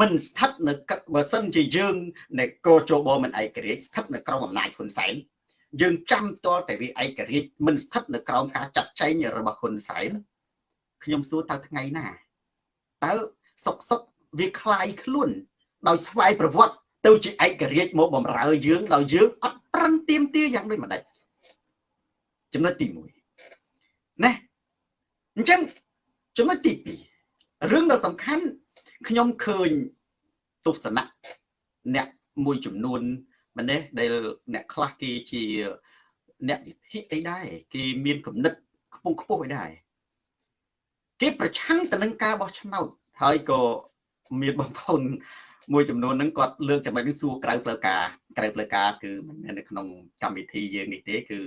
មិនស្ថិតនៅបើសិនជាយើងនៃកជបមិនឯករាជ្យស្ថិតនៅក្រោមអំណាចហ៊ុនសែនយើងចាំតលតែវាឯករាជ្យមិនស្ថិតនៅក្រោមការចាត់ចែងរបស់ហ៊ុនសែនខ្ញុំសួរតើថ្ងៃណាតើសុកសុកវាคลายខ្លួនដោយស្វ័យប្រវត្តិទៅជាឯករាជ្យមកបំរើយើងដោយយើងអត់ប្រឹងទៀមទាយ៉ាងដូចម្ដេចចំណុចទី1ណាអញ្ចឹងចំណុចទី2រឿងដ៏សំខាន់ ខ្ញុំឃើញទស្សនៈអ្នកមួយចំនួនម្នេះដែលអ្នកខ្លះគេជាអ្នកវិភាគអីដែរគេមានគំនិតខ្ពង់ខ្ពស់អីដែរគេប្រឆាំងទៅនឹងការបោះឆ្នោតហើយក៏មានបងប្អូនមួយចំនួនហ្នឹងគាត់លើកចំណុចនេះសួរក្រៅផ្លូវការក្រៅផ្លូវការគឺមិនមែននៅក្នុងកម្មវិធីយើងនេះទេ គឺ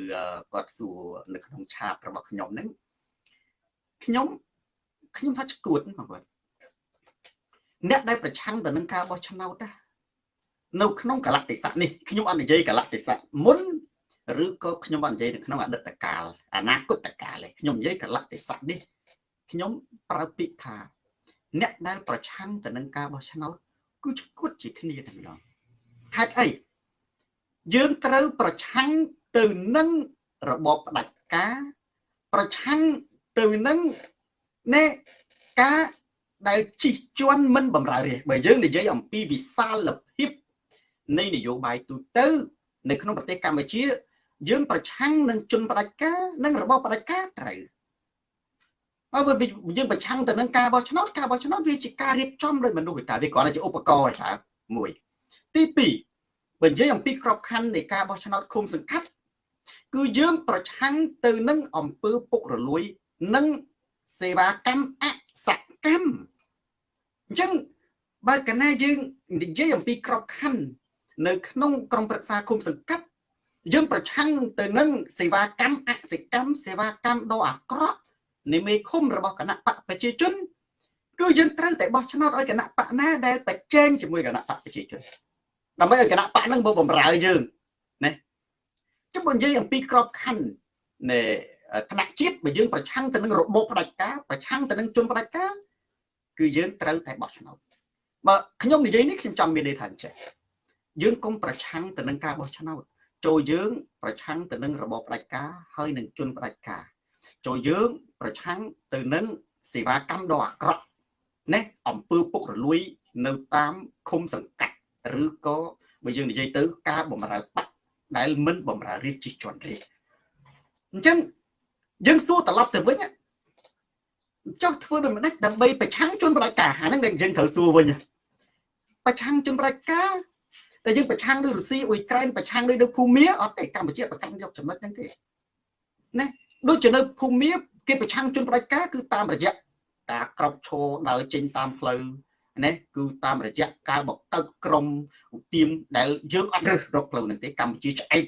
គាត់សួរនៅក្នុងឆាតរបស់ខ្ញុំហ្នឹងខ្ញុំខ្ញុំថាឈួតបងប្អូន អ្នកដែលប្រឆាំងទៅនឹងការបោះឆ្នោតណានៅក្នុងកលតិស័កនេះខ្ញុំអត់និយាយកលតិស័កមុនឬក៏ខ្ញុំអត់និយាយនៅក្នុងអតីតកាលអនាគតកាលទេខ្ញុំនិយាយកលតិស័កនេះខ្ញុំប្រើពាក្យថា អ្នកដែលប្រឆាំងទៅនឹងការបោះឆ្នោតគឺឈួតជាគ្នាតែម្ដងហេតុអីយើងត្រូវប្រឆាំងទៅនឹងរបបផ្ដាច់ការ ប្រឆាំងទៅនឹងណែការ ដែលជិះជាន់មិនបំរើរាជបើយើងនិយាយអំពីវិសាលភាពនៃនយោបាយទូទៅ នៅក្នុងប្រទេសកម្ពុជា យើងប្រឆាំងនឹងជនផ្ដាច់ការនិងរបបផ្ដាច់ការត្រូវហើយបើយើងប្រឆាំងទៅនឹងការបោះឆ្នោតការបោះឆ្នោតវាជាការរៀបចំដោយមនុស្សតែវាគ្រាន់តែជាឧបករណ៍ឯងមួយទី2បើនិយាយអំពីក្របខ័ណ្ឌនៃការបោះឆ្នោតឃុំសង្កាត់គឺយើងប្រឆាំងទៅនឹងអំពើពុករលួយនិងសេវាកម្មអសកម្ម អញ្ចឹងបើកណាយើងនិយាយអំពីក្របខ័ណ្ឌនៅក្នុងក្រមប្រឹក្សាគុំសង្កាត់យើងប្រឆាំងទៅនឹងសេវាកម្មអសិកម្មសេវាកម្មដ៏អាក្រក់នៃមេឃុំរបស់គណៈបកប្រជាជន គឺយើងត្រូវតែបោះឆ្នោតឲ្យគណៈបកណាដែលប្រជែងជាមួយគណៈបកប្រជាជនដើម្បីឲ្យគណៈបកហ្នឹងមកបំរើយើងណាចុះបើនិយាយអំពីក្របខ័ណ្ឌនៃថ្នាក់ជាតិបើយើងប្រឆាំងទៅនឹងរបបផ្ដាច់ការប្រឆាំងទៅនឹងជនផ្ដាច់ការ គឺយើងត្រូវតែបោះឆ្នោតបើខ្ញុំនិយាយនេះខ្ញុំចង់មានន័យថាអញ្ចេះយើងកុំប្រឆាំងទៅនឹងការបោះឆ្នោតចូលយើងប្រឆាំងទៅនឹងរបបផ្ដាច់ការហើយនឹងជនផ្ដាច់ការចូលយើងប្រឆាំងទៅនឹងសេវាកម្មដ៏អាក្រក់ណាអំពើពុករលួយនៅតាមឃុំសង្កាត់ឬក៏បើយើងនិយាយទៅការបំរើបាក់ដែលមិនបំរើរាជជិះជាន់រាជអញ្ចឹងយើងសួរត្រឡប់ទៅវិញ ចុះធ្វើដូចម្ដេចដើម្បីប្រឆាំងជនបដិការហ្នឹងដែលយើងត្រូវសួរវិញប្រឆាំងជនបដិការតែយើងប្រឆាំងដោយរុស្ស៊ីអ៊ុយក្រែនប្រឆាំងដោយភូមាអត់ទេកម្ពុជាប្រកាន់យកចំណុចហ្នឹងទេណាដូចជានៅភូមាគេប្រឆាំងជនបដិការគឺតាមរយៈការក្រោកឈរដើរចេញតាមផ្លូវណាគឺតាមរយៈការបកកើតក្រមឧទាមដែលយើងអត់រើសរកផ្លូវហ្នឹងទេកម្ពុជាឆ្អែត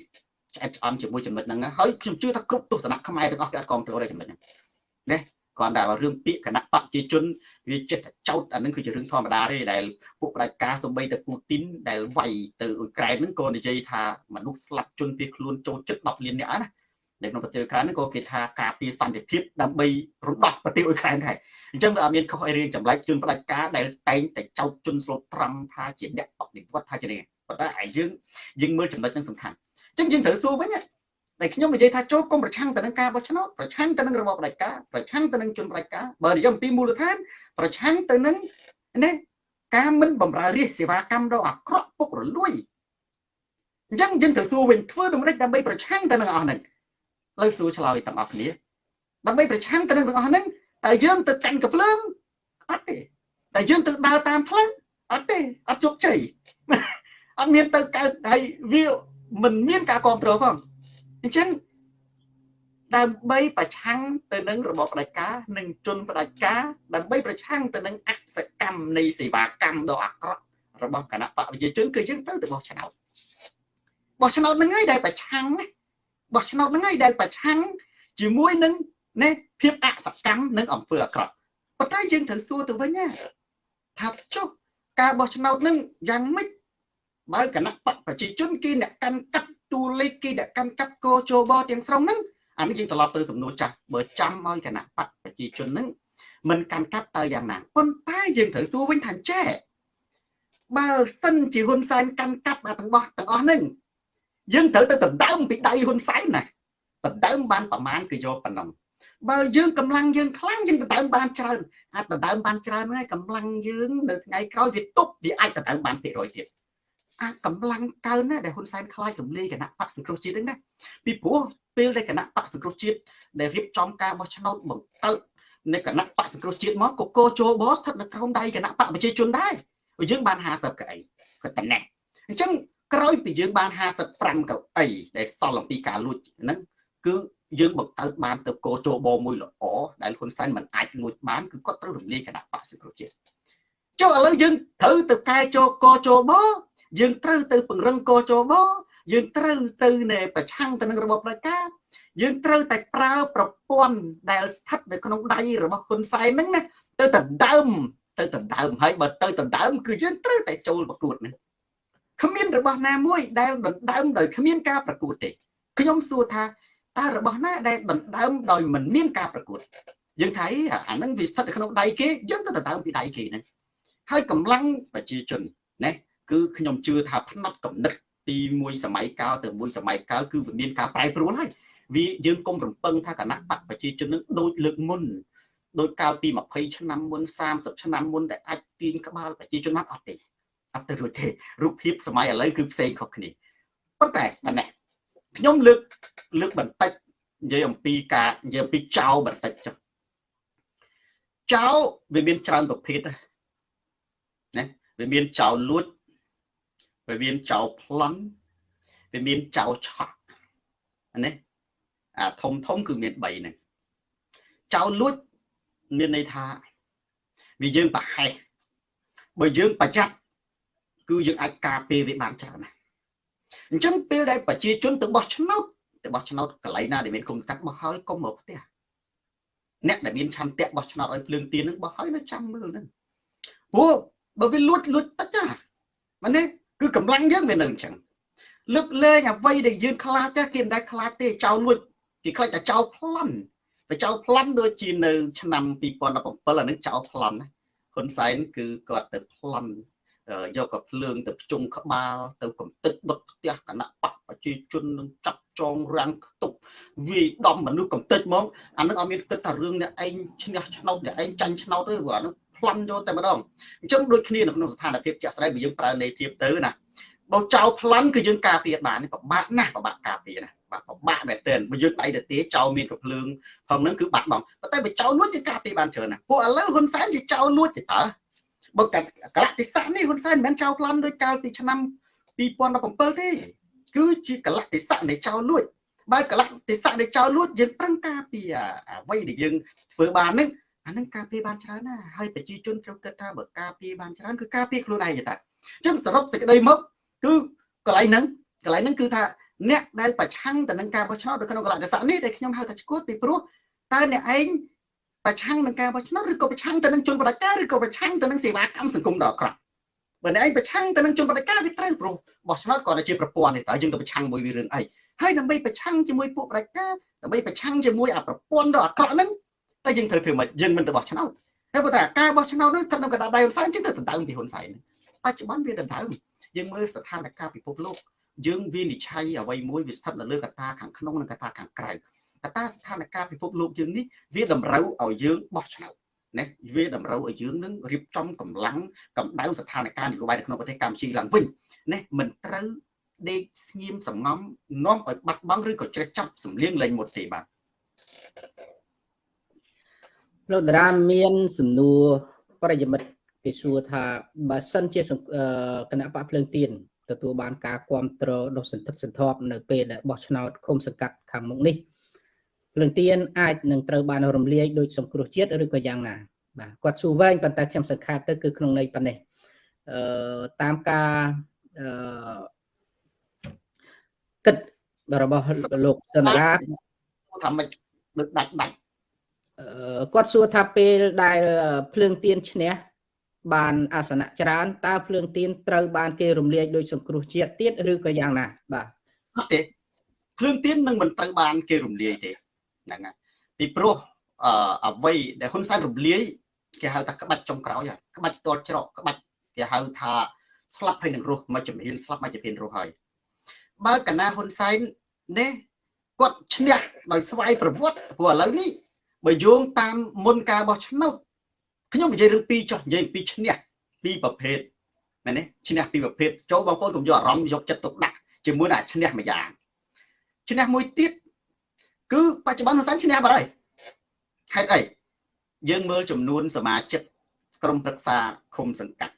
ឆ្អែតឆ្អន់ជាមួយចំណុចហ្នឹងហើយខ្ញុំជឿថាគ្រប់ទស្សនៈខ្មែរទាំងអស់គេអត់គ្រប់គ្រងដែរចំណុចហ្នឹងណា គាត់ថារឿងពាក្យគណៈបព្វជិជនវាចិត្តតែចោតអានឹងគឺជារឿងធម្មតាទេដែលពួកផ្ដាច់ការសំបីតែពូទីនដែលវាយទៅអ៊ុយក្រែនហ្នឹងក៏និយាយថាមនុស្សស្លាប់ជនពីខ្លួនចូលចិត្ត10លាននាក់ណានៅក្នុងប្រទេសអ៊ុយក្រែនហ្នឹងក៏គេថាការពារសន្តិភាពដើម្បីរំដោះប្រទេសអ៊ុយក្រែនដែរអញ្ចឹងវាអត់មានខុសអីរៀងចម្លែកជនផ្ដាច់ការដែលតែងតែចោតជនស្លូតត្រង់ថាជាអ្នកបដិវត្តថាជានេះប៉ុន្តែឯយើងយើងមើលចំណុចហ្នឹងសំខាន់អញ្ចឹងយើងត្រូវសួរវិញ តែខ្ញុំនិយាយថាចូលកុំប្រឆាំងទៅនឹងការបោះឆ្នោតប្រឆាំងទៅនឹងរបបផ្ដាច់ការប្រឆាំងទៅនឹងជនផ្ដាច់ការបើនិយាយអំពីមូលដ្ឋានប្រឆាំងទៅនឹងនេះការមិនបំរើរាជសេវាកម្មដ៏អាក្រក់ពុករលួយអញ្ចឹងយើងត្រូវសួរវិញធ្វើដូចម្តេចដើម្បីប្រឆាំងទៅនឹងអស់ហ្នឹងលើសួរឆ្លើយទាំងអស់គ្នាដើម្បីប្រឆាំងទៅនឹងទាំងអស់ហ្នឹងតែយើងទៅកាន់កភ្លើងអត់ទេតែយើងទៅដើរតាមផ្លូវអត់ទេអត់ជោគជ័យអត់មានទៅកើតហើយវាមិនមានការគ្រប់គ្រងផង អញ្ចឹងដើម្បីប្រឆាំងទៅនឹងរបបផ្ដាច់ការនិងជនផ្ដាច់ការដើម្បីប្រឆាំងទៅនឹងអសកម្មនៃសេវាកម្មដ៏អាក្រក់របស់គណៈបកប្រជាជនគឺយើងត្រូវទៅបោះឆ្នោតបោះឆ្នោតហ្នឹងហើយដែលប្រឆាំងណាបោះឆ្នោតហ្នឹងហើយដែលប្រឆាំងជាមួយនឹងនេះភាពអសកម្មនិងអំពើអាក្រក់ប៉ុន្តែយើងត្រូវសួរទៅវិញណាថាចុះការបោះឆ្នោតហ្នឹងយ៉ាងម៉េចបើគណៈបកប្រជាជនគេអ្នកកាន់កាប់ តួលេខគេអ្នកកាន់កាប់កោជបទាំងស្រុងហ្នឹងអានេះយើងត្រឡប់ទៅសំណួរចាស់បើចាំឲ្យគណៈបកប្រជាជនហ្នឹងមិនកាន់កាប់តើយ៉ាងណាប៉ុន្តែយើងត្រូវសួរវិញថាចេះបើសិនជាហ៊ុនសែនកាន់កាប់អាទាំងបោះទាំងអស់ហ្នឹងយើងត្រូវទៅដណ្ដើមពីដៃហ៊ុនសែនណាដណ្ដើមបានប្រមាណគឺយកប៉ុណ្ណឹងបើយើងកម្លាំងយើងខ្លាំងយើងដណ្ដើមបានច្រើនអាចដណ្ដើមបានច្រើនហើយកម្លាំងយើងនៅថ្ងៃក្រោយវាទប់វាអាចដណ្ដើមបាន200ទៀត អាកម្លាំងកើនណាដែលហ៊ុនសែនខ្លាចរំលាយគណៈបកសង្គ្រោះជាតិហ្នឹងណាពីព្រោះពេលដែលគណៈបកសង្គ្រោះជាតិដែលរៀបចំការបោះឆ្នោតបង្កើតនៃគណៈបកសង្គ្រោះជាតិមកក៏កោជោបស្ថិតនៅក្រោមដៃគណៈបកប្រជាជនដែរយើងបាន50កៅអីក៏តែណេះអញ្ចឹងក្រោយពីយើងបាន55កៅអីដែលសល់អំពីការលួចហ្នឹងគឺយើងបង្កើតបានទៅកោជោបមួយល្អដែលហ៊ុនសែនមិនអាចលួចបានគឺគាត់ត្រូវរំលាយគណៈបកសង្គ្រោះជាតិចុះឥឡូវយើងត្រូវទៅកែជោកោជោប យើងត្រូវទៅពង្រឹងកោជបយើងត្រូវទៅនៃប្រឆាំងទៅនឹងរបបផ្ដាច់ការយើងត្រូវតែប្រើប្រព័ន្ធដែលស្ថិតនៅក្នុងដៃរបស់ហ៊ុនសែនហ្នឹងណាទៅដណ្ដើមទៅដណ្ដើមហើយបើទៅដណ្ដើមគឺយើងត្រូវតែចូលប្រកួតហ្នឹងគ្មានរបស់ណាមួយដែលដណ្ដើមដោយគ្មានការប្រកួតទេខ្ញុំសួរថាតើរបស់ណាដែលដណ្ដើមដោយមិនមានការប្រកួតយើងថាអាហ្នឹងវាស្ថិតនៅក្នុងដៃគេយើងទៅដណ្ដើមពីដៃគេហ្នឹងហើយកម្លាំងប្រជាជនណា គឺខ្ញុំជឿថាផ្នែកកំណត់ពីមួយសម័យកាលទៅមួយសម័យកាលគឺវាមានការប្រែប្រួលហើយវាយើងកុំរំពឹងថាគណៈបកប្រជាជននឹងដូចលើកមុនដោយកាលពី20ឆ្នាំមុន30ឆ្នាំមុនដែលអាចទាញក្បាលប្រជាជនមកអត់ទេអត់ទៅរួចទេរូបភាពសម័យឥឡូវគឺផ្សេងខុសគ្នាប៉ុន្តែតែណែខ្ញុំលើកលើកបន្តិចនិយាយអំពីការនិយាយអំពីចៅបន្តិចចុះចៅវាមានច្រើនប្រភេទណាវាមានចៅលួច វាមានចៅប្លន់វាមានចៅឆក់ណាអាធំធំគឺមាន3ហ្នឹងចៅលួចមានន័យថាវាយើងប្រហែសបើយើងប្រយ័ត្នគឺយើងអាចការពារវាបានច្រើនណាស់អញ្ចឹងពេលដែលប្រជាជនទៅបោះឆ្នោតទៅបោះឆ្នោតកន្លែងណាដែលមានគុំកាត់បោះហើយកុំមកផ្ទះអ្នកដែលមានឆន្ទៈបោះឆ្នោតឲ្យភ្លើងទៀនហ្នឹងបោះហើយនៅចាំមើលហ្នឹងព្រោះបើវាលួចលួចតិចណាមែនទេ គឺកម្លាំងយើងវានៅអញ្ចឹងលើកលែងអ្វីដែលយើងខ្លាចទេគេមិនដែលខ្លាចទេចោលលួចគេខ្លាចតែចោលប្លន់តែចោលប្លន់ដូចជានៅ ឆ្នាំ2017អានឹងចោលប្លន់ហ៊ុនសែនគឺគាត់ទៅប្លន់យកកភ្លើងទៅភ្ជុំក្បាល ទៅកំទេចដុតផ្ទះគណៈបកប្រជាជននឹងចាប់ចងរាំងខ្ទប់វាយដំមនុស្សកំទេចហ្មងអានឹងអត់មានគិតថារឿងអ្នកឯងឈ្នះឆ្នោតអ្នកឯងចាញ់ឆ្នោតទេព្រោះអានឹង ប្លន់យកតែម្ដងអញ្ចឹងដូចគ្នានៅក្នុងស្ថានភាពជាក់ស្ដែងបើយើងប្រើនៃធៀបទៅណាបើចោលប្លន់គឺយើងការពារបានពិបាកណាស់ពិបាកការពារណាបាក់ពិបាកមែនទែនបើយើងដៃទៅទេចោលមានកំភ្លើងផងហ្នឹងគឺបាត់បង់ប៉ុន្តែបើចោលលួចយើងការពារបានច្រើនណាពួកឥឡូវហ៊ុនសែនជាចោលលួចទេតើបើកកលតិស័កនេះហ៊ុនសែនមិនមែនចោលប្លន់ដោយកាលពីឆ្នាំ2017ទេគឺជាកលតិស័កនៃចោលលួចបើកលតិស័កនៃចោលលួចយើងប្រឹងការពារអ្វីដែលយើងធ្វើបានហ្នឹង អានឹងការពារបានច្រើនណាស់ហើយប្រជាជនត្រូវគិតថាបើការពារបានច្រើនគឺការពារខ្លួនឯងទេតាអញ្ចឹងសរុបសេចក្តីមកគឺកន្លែងហ្នឹងកន្លែងហ្នឹងគឺថាអ្នកដែលប្រឆាំងទៅនឹងការបោះឆ្នោតនៅក្នុងកលតិស័កនេះដែលខ្ញុំហៅថាឈួតពីព្រោះតើអ្នកឯងប្រឆាំងនឹងការបោះឆ្នោតឬក៏ប្រឆាំងទៅនឹងជនបដិការឬក៏ប្រឆាំងទៅនឹងសេវាកម្មសង្គមដ៏អាក្រក់បើអ្នកឯងប្រឆាំងទៅនឹងជនបដិការវាត្រូវព្រោះបោះឆ្នោតគាត់តែជាប្រព័ន្ធនេះតើយើងទៅប្រឆាំងមួយវារឿងអីហើយដើម្បីប្រឆាំងជាមួយពួកបដិការដើម្បីប្រឆាំងជាមួយអាប្រព័ន្ធដ៏អាក្រក់ហ្នឹង តែយើងត្រូវធ្វើម៉េចយើងមិនទៅបោះឆ្នោតហើយបើថាការបោះឆ្នោតនោះស្ថិតនៅកណ្ដាលដៃហ៊ុនសែនចឹងទៅដណ្ដើមពីហ៊ុនសែនបច្ចុប្បន្នវាដណ្ដើមយើងមើលស្ថានភាពពិភពលោកយើងវិនិច្ឆ័យអ្វីមួយវាស្ថិតនៅលើកត្តាខាងក្នុងនិងកត្តាខាងក្រៅកត្តាស្ថានភាពពិភពលោកយើងនេះវាតម្រូវឲ្យយើងបោះឆ្នោតណាវាតម្រូវឲ្យយើងនឹងរៀបចំកម្លាំងកម្ដៅស្ថានភាពនយោបាយនៅក្នុងប្រទេសកម្ពុជាឡើងវិញណាមិនត្រូវដេកស្ងៀមសងំនាំឲ្យបាត់បង់ឬក៏ជ្រេះចាប់សម្លៀងលែងមុតទេបាទ លោកតារាមានសំណួរប្រិយមិត្តគេសួរថាបើសិនជាគណៈបកភ្លើងទៀនទទួលបានការគ្រប់គ្រងដ៏សន្ធឹកសន្ធាប់នៅពេលដែលបោះឆ្នោតឃុំសង្កាត់ខាងមុខនេះភ្លើងទៀនអាចនឹងត្រូវបានរំលាយដោយសង្គ្រោះជាតិឬក៏យ៉ាងណាបាទគាត់សួរវែងប៉ុន្តែខ្ញុំសង្ខេបទៅគឺក្នុងន័យប៉ុណ្ណេះអឺតាមការអឺគិតរបស់លោកសន្តាថាមិនដូចដាច់ដាច់ គាត់សួរថាពេលដែលភ្លើងទៀនឈ្នះបានអាសនៈច្រើនតើភ្លើងទៀនត្រូវបានគេរំលាយដោយសង្គ្រោះជាតិទៀតឬក៏យ៉ាងណាបាទអត់ទេភ្លើងទៀននឹងមិនត្រូវបានគេរំលាយទេហ្នឹងហើយពីព្រោះអអ្វីដែលហ៊ុនសែនរំលាយគេហៅថាក្បាច់ចុងក្រោយហើយក្បាច់តលច្រកក្បាច់គេហៅថាស្លាប់ហើយនឹងរស់មកជំហានស្លាប់មកជំហានរស់ហើយបើកណាហ៊ុនសែននេះគាត់ឈ្នះដោយស្វ័យប្រវត្តិព្រោះឥឡូវនេះ បើយោងតាមមុនការបោះឆ្នោតខ្ញុំនិយាយរឿងពីរចុះនិយាយពីឈ្នះពីរប្រភេទមែនទេឈ្នះពីរប្រភេទចូលបងប្អូនកុំយកអារម្មណ៍យកចិត្តទុកដាក់ជាមួយនឹងឈ្នះមួយយ៉ាងឈ្នះមួយទៀតគឺបច្ចុប្បន្នហ៊ុនសែនឈ្នះបាត់ហើយហេតុអីយើងមើលចំនួនសមាជិកក្រុមប្រឹក្សាឃុំសង្កាត់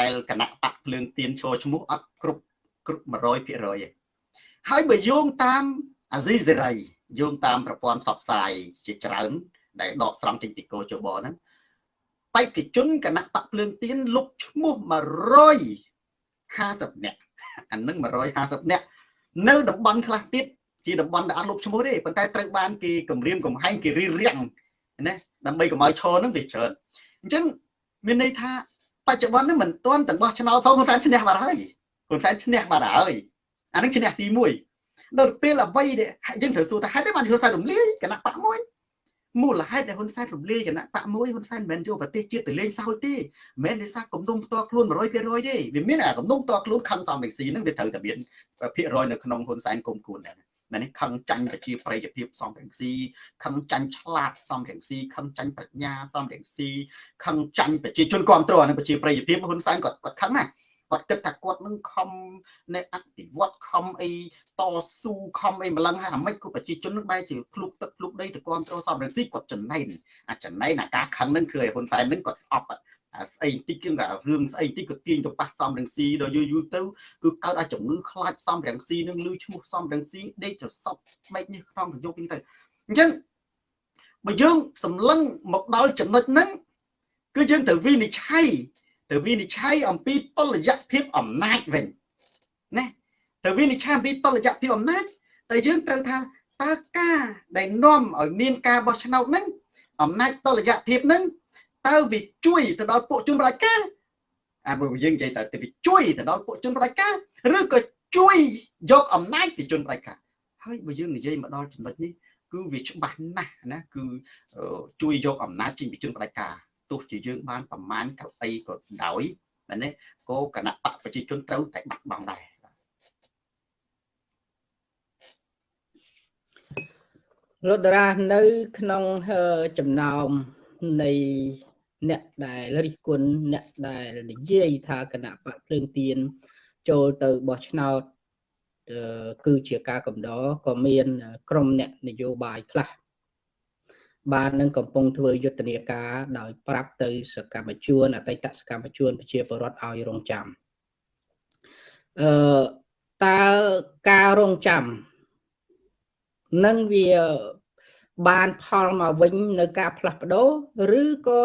ដែលគណៈបកភ្លើងទៀនចូលឈ្មោះអត់គ្រប់គ្រប់100%ទេហើយបើយោងតាមអាស៊ីសេរី យោងតាមប្រព័ន្ធផ្សព្វផ្សាយជាច្រើនដែលដកស្រង់ចេញពីកោជបហ្នឹងបេក្ខជនគណៈបកភ្លើងទៀនលុបឈ្មោះ150នាក់អានឹង150នាក់នៅតំបន់ខ្លះទៀតជាតំបន់ដែលអត់លុបឈ្មោះទេប៉ុន្តែត្រូវបានគេគម្រាមកំហែងគេរៀបរៀងណាដើម្បីកុំឲ្យឈរនឹងវាច្រើនអញ្ចឹងមានន័យថាបច្ចុប្បន្ននេះមិនទាន់ទាំងបោះឆ្នោតផងហ៊ុនសែនឈ្នះបាត់ហើយហ៊ុនសែនឈ្នះបាត់ហើយអានឹងឈ្នះទី1 ដល់ពេលអ្វីដែលយើងត្រូវសួរថាហេតុអីបានហ៊ុនសែនរំលាយគណៈបកមួយមូលហេតុដែលហ៊ុនសែនរំលាយគណៈបកមួយហ៊ុនសែនមិនមែនយកប្រទេសជាតិទៅលេងសើចទេមិនមែនដោយសារគំនុំផ្ទាល់ខ្លួន100%ទេវាមានអាគំនុំផ្ទាល់ខ្លួនខឹងសំរងស៊ីហ្នឹងវាត្រូវតែមានភាគរយនៅក្នុងហ៊ុនសែនគុំគួនដែរណានេះខឹងចាញ់ប្រជាប្រិយភាពសំរងស៊ីខឹងចាញ់ឆ្លាតសំរងស៊ីខឹងចាញ់ប្រាជ្ញាសំរងស៊ីខឹងចាញ់ប្រជាជនគ្រប់គ្រងនឹងប្រជាប្រិយភាពហ៊ុនសែនគាត់គាត់ខឹងណា គាត់គិតថាគាត់នឹងខំនៃអភិវឌ្ឍខំអីតស៊ូខំអីម្លឹងហើយអាម៉េចក៏ប្រជាជននឹងបែរជាភ្លុកទឹកភ្លុកដីទៅគ្រប់គ្រងសំរងស៊ីគាត់ចំណេញអាចំណេញអាការខឹងនឹងគឺឲ្យហ៊ុនសែននឹងគាត់ស្អប់ស្អីតិចគឺថារឿងស្អីតិចក៏ទាញទៅប៉ះសំរងស៊ីដល់យូរយូរទៅគឺកើតឲ្យជំងឺខ្លាចសំរងស៊ីនឹងលឺឈ្មោះសំរងស៊ីដេកទៅសពបែកនេះក្នុងទៅយកវិញទៅអញ្ចឹងបើយើងសម្លឹងមកដល់ចំណុចហ្នឹងគឺយើងទៅវិនិច្ឆ័យ ទៅវិនិច្ឆ័យអំពីតលយៈភាពអំណាចវិញណាទៅវិនិច្ឆ័យអំពីតលយៈភាពអំណាចតែយើងត្រូវថាតើការដែលនាំឲ្យមានការបោះឆ្នោតហ្នឹងអំណាចតលយៈភាពហ្នឹងតើវាជួយទៅដល់ពួកជនបដិការអាបើយើងនិយាយតើវាជួយទៅដល់ពួកជនបដិការឬក៏ជួយយកអំណាចពីជនបដិការហើយបើយើងនិយាយមកដល់ចំណុចនេះគឺវាច្បាស់ណាស់ណាគឺជួយយកអំណាចចេញពីជនបដិការ ទោះជាយើងបានប្រមាណកៅអីក៏ដោយមែនទេគោគណៈបកប្រជាជនត្រូវតែបាត់បង់ដែរលោកតារានៅ ក្នុងចំណោមនៃអ្នកដែលរិះគន់អ្នកដែលនិយាយថាគណៈបកភ្លើងទៀនចូលទៅបោះឆ្នោតគឺជាការកំដរក៏មាន ក្រុមអ្នកនយោបាយខ្លះ បាននឹងកំពុងធ្វើយុទ្ធនាការដោយប្រាប់ទៅសកម្មជនអតីតសកម្មជនប្រជាពលរដ្ឋឲ្យរងចាំអឺតើការរងចាំនឹងវាបានផលមកវិញនៅការផ្លាស់ប្ដូរឬក៏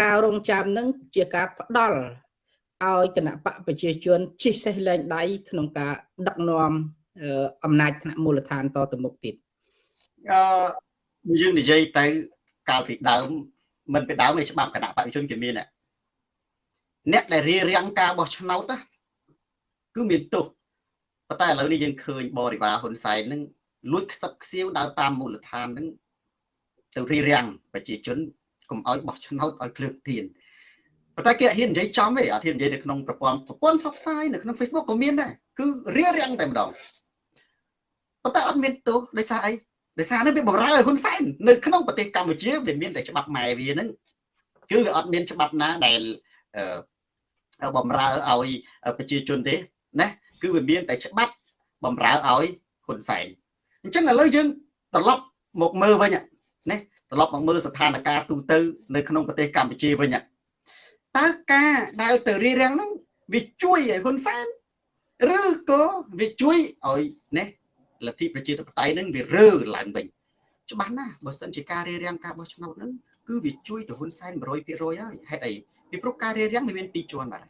ការរងចាំនឹងជាការផ្ដល់ឲ្យគណៈបកប្រជាជនជិះសេះលែងដៃក្នុងការដឹកនាំអំណាចថ្នាក់មូលដ្ឋានតទៅមុខទៀតអឺ យើងនិយាយទៅកាលពីដើមមិនពីដើមឯច្បាប់គណៈបព្វជិជនគេមានអ្នកដែលរៀបរៀងការបោះឆ្នោតគឺមានទោសប៉ុន្តែឥឡូវនេះយើងឃើញបរិវារហ៊ុនសែននឹងលួចខ្សឹបខ្សៀវដើរតាមមូលដ្ឋាននឹងទៅរៀបរៀងប្រជាជនកុំឲ្យបោះឆ្នោតឲ្យភ្លើងទៀនប៉ុន្តែគេអត់ហ៊ាននិយាយចំទេអត់ហ៊ាននិយាយនៅក្នុងប្រព័ន្ធប្រព័ន្ធផ្សព្វផ្សាយនៅក្នុង Facebook ក៏មានដែរគឺរៀបរៀងតែម្ដងប៉ុន្តែអត់មានទោសដោយសារអី ដោយសារនេះវាបំរើឲ្យហ៊ុនសែននៅក្នុងប្រទេសកម្ពុជាវាមានតែច្បាប់ម៉ែវាហ្នឹងគឺវាអត់មានច្បាប់ណាដែលអឺបំរើឲ្យប្រជាជនទេណាគឺវាមានតែច្បាប់បំរើឲ្យហ៊ុនសែនអញ្ចឹងឥឡូវយើងត្រឡប់មកមើលវិញណាត្រឡប់មកមើលស្ថានភាពទូទៅនៅក្នុងប្រទេសកម្ពុជាវិញតើការដែលទៅរៀបរៀងហ្នឹងវាជួយឲ្យហ៊ុនសែនឬក៏វាជួយឲ្យណា លទ្ធិប្រជាធិបតេយ្យនឹងវារើឡើងវិញច្បាស់ណាស់បើសិនជាការរៀបរៀងការបោះឆ្នោតហ្នឹងគឺវាជួយទៅហ៊ុនសែន100%ហើយហេតុអីពីព្រោះការរៀបរៀងវាមានពីរជាន់បាទ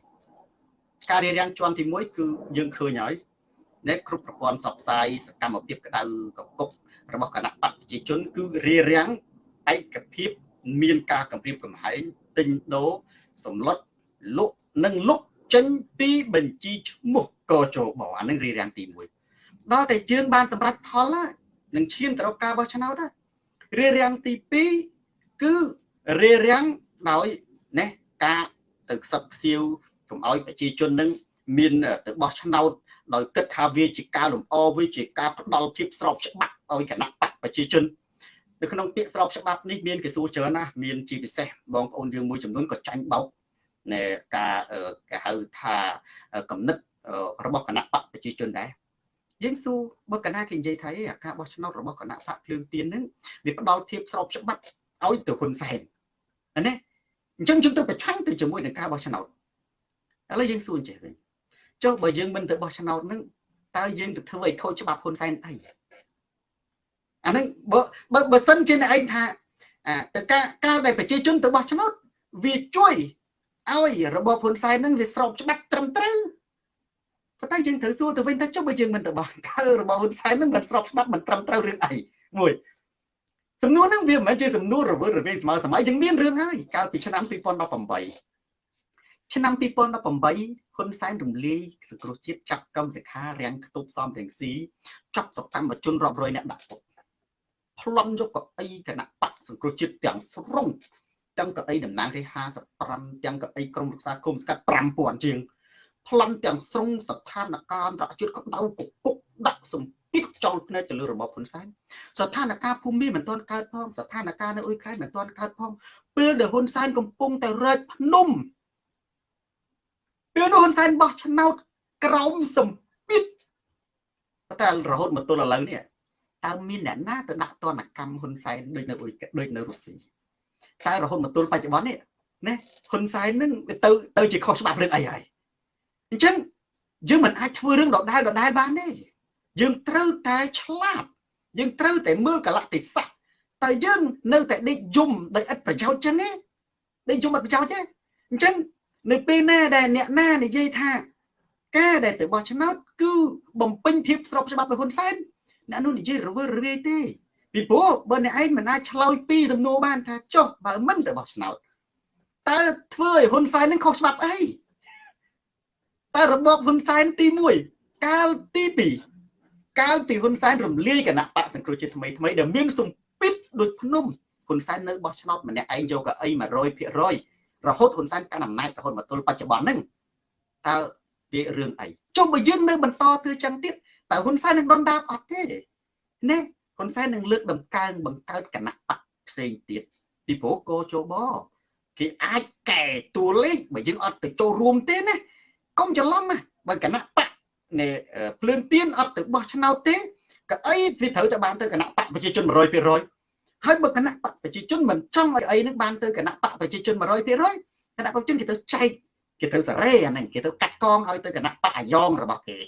ការរៀបរៀងជាន់ទី1គឺយើងឃើញហើយនៅគ្រប់ប្រព័ន្ធផ្សព្វផ្សាយសកម្មភាពក្តៅកគុករបស់គណៈបកប្រជាជន គឺរៀបរៀងឯកភាពមានការកម្រាបកំហែងទិញដូរសម្លុតលុកនិងលុកចេញពីបញ្ជីឈ្មោះកជបអានឹងរៀបរៀងទី1 ដល់តែយើងបានសម្រេចផលនឹងឈានទៅរកការបោះឆ្នោតរារាំងទី2គឺរារាំងដោយណាការទៅខ្សឹបខ្សៀវកុំឲ្យប្រជាជននឹងមានទៅបោះឆ្នោតដោយគិតថាវាជាការលំអវាជាការផ្ដាល់ភាពស្របច្បាប់ឲ្យគណៈបកប្រជាជននៅក្នុងពាក្យស្របច្បាប់នេះមានគេសួរច្រើនណាស់មានជាពិសេសបងប្អូនយើងមួយចំនួនក៏ចាញ់បោកនៃការគេហៅថាកំណត់របស់គណៈបកប្រជាជនដែរ យើងសួរបើកណាគេនិយាយថាអាការបោះឆ្នោតរបស់គណៈបកភ្លើងទៀនហ្នឹងវាផ្ដល់ភាពស្របច្បាប់ឲ្យទៅហ៊ុនសែនណាអញ្ចឹងយើងត្រូវប្រឆាំងទៅជាមួយនឹងការបោះឆ្នោតឥឡូវយើងសួរចេះវិញចុះបើយើងមិនទៅបោះឆ្នោតហ្នឹងតើយើងទៅធ្វើឲ្យខូចច្បាប់ហ៊ុនសែនអីអាហ្នឹងបើបើបើសិនជាអ្នកឯងថាអាទៅការការដែលប្រជាជនទៅបោះឆ្នោតវាជួយឲ្យរបបហ៊ុនសែនហ្នឹងវាស្របច្បាប់ត្រឹមត្រូវ ប៉ុន្តែយើងត្រូវសួរទៅវិញថាចុះបើយើងមិនទៅបោះតើរបស់ហ៊ុនសែននឹងមិនស្របច្បាប់មិនត្រឹមត្រូវរឿងអីមួយសំណួរហ្នឹងវាមិនមែនជាសំណួររវើរវាងស្មើសម័យយើងមានរឿងហើយកាលពីឆ្នាំ2018ឆ្នាំ2018ហ៊ុនសែនរំលាយសង្គ្រោះជាតិចាប់កម្មសិក្ខារាំងខ្ទប់សំរងស៊ីចាប់សកម្មជនរាប់រយនាក់ដាក់គុកប្លន់យកកៅអីគណៈបកសង្គ្រោះជាតិទាំងស្រុងទាំងកៅអីតំណាងរាជ55ទាំងកៅអីក្រមរក្សាគុំស្កាត់5000ជាង ប្លន់ទាំងស្រុងស្ថានភាពអន្តរជាតិក្តៅកគុកដាក់សម្ពាធចោលភ្នែកទៅលើរបបហ៊ុនសែនស្ថានភាពភូមិមិនទាន់កើតផងស្ថានភាពនៅអ៊ុយក្រែនមិនទាន់កើតផងពេលដែលហ៊ុនសែនកំពុងតែរែកភ្នំពេលនោះហ៊ុនសែនបោះឆ្នោតក្រោមសម្ពាធតែរហូតមកទល់ឥឡូវនេះតើមានអ្នកណាទៅដាក់ទណ្ឌកម្មហ៊ុនសែនដូចនៅអ៊ុយដូចនៅរុស្ស៊ីតែរហូតមកទល់បច្ចុប្បន្ននេះណាហ៊ុនសែននឹងទៅទៅជាខុសច្បាប់រឿងអីហើយ អញ្ចឹងយើងមិនអាចធ្វើរឿងដដែលដដែលបានទេយើងត្រូវតែឆ្លាតយើងត្រូវតែមើលកលតិស័កតែយើងនៅតែដេកយំដោយឥតប្រយោជន៍ចឹងទេដេកយំឥតប្រយោជន៍ទេអញ្ចឹងនៅពេលណាដែលអ្នកណានិយាយថាការដែលទៅបោះឆ្នោតគឺបំពេញភាពស្របច្បាប់របស់ហ៊ុនសែនអ្នកនោះនិយាយរវើរវាយទេពីព្រោះបើអ្នកឯងមិនអាចឆ្លើយពីសំណួរបានថាចុះបើមិនទៅបោះឆ្នោតតើធ្វើឲ្យហ៊ុនសែននឹងខុសច្បាប់អី តែរបបហ៊ុនសែនទី1កាលទី2កាលពីហ៊ុនសែនរំលាយគណៈបកសង្គ្រោះជាតិថ្មីថ្មីដែលមានសម្ពាធដូចភ្នំហ៊ុនសែននៅបោះឆ្នោតម្នាក់ឯងយកកៅអី100%រហូតហ៊ុនសែនកាន់អំណាចរហូតមកទល់បច្ចុប្បន្នហ្នឹងតើវារឿងអីចុះបើយើងនៅបន្តធ្វើចឹងទៀតតើហ៊ុនសែននឹងដុនដាបអត់ទេណាហ៊ុនសែននឹងលើកដំកើងបង្កើតគណៈបកផ្សេងទៀតពីព្រោះកោជបគេអាចកែតួលេខបើយើងអត់ទៅចូលរួមទេណា កុំច្រឡំណាបើគណៈបកនៃភ្លើងទៀនអត់ទៅបោះឆ្នោតទេក៏អីវាត្រូវតែបានទៅគណៈបកប្រជាជន100%ហើយបើគណៈបកប្រជាជនមិនចង់ឲ្យអីនឹងបានទៅគណៈបកប្រជាជន100%គណៈប្រជាជនគេទៅចែកគេទៅសារ៉េអាហ្នឹងគេទៅកាត់កងឲ្យទៅគណៈបកអាយ៉ងរបស់គេ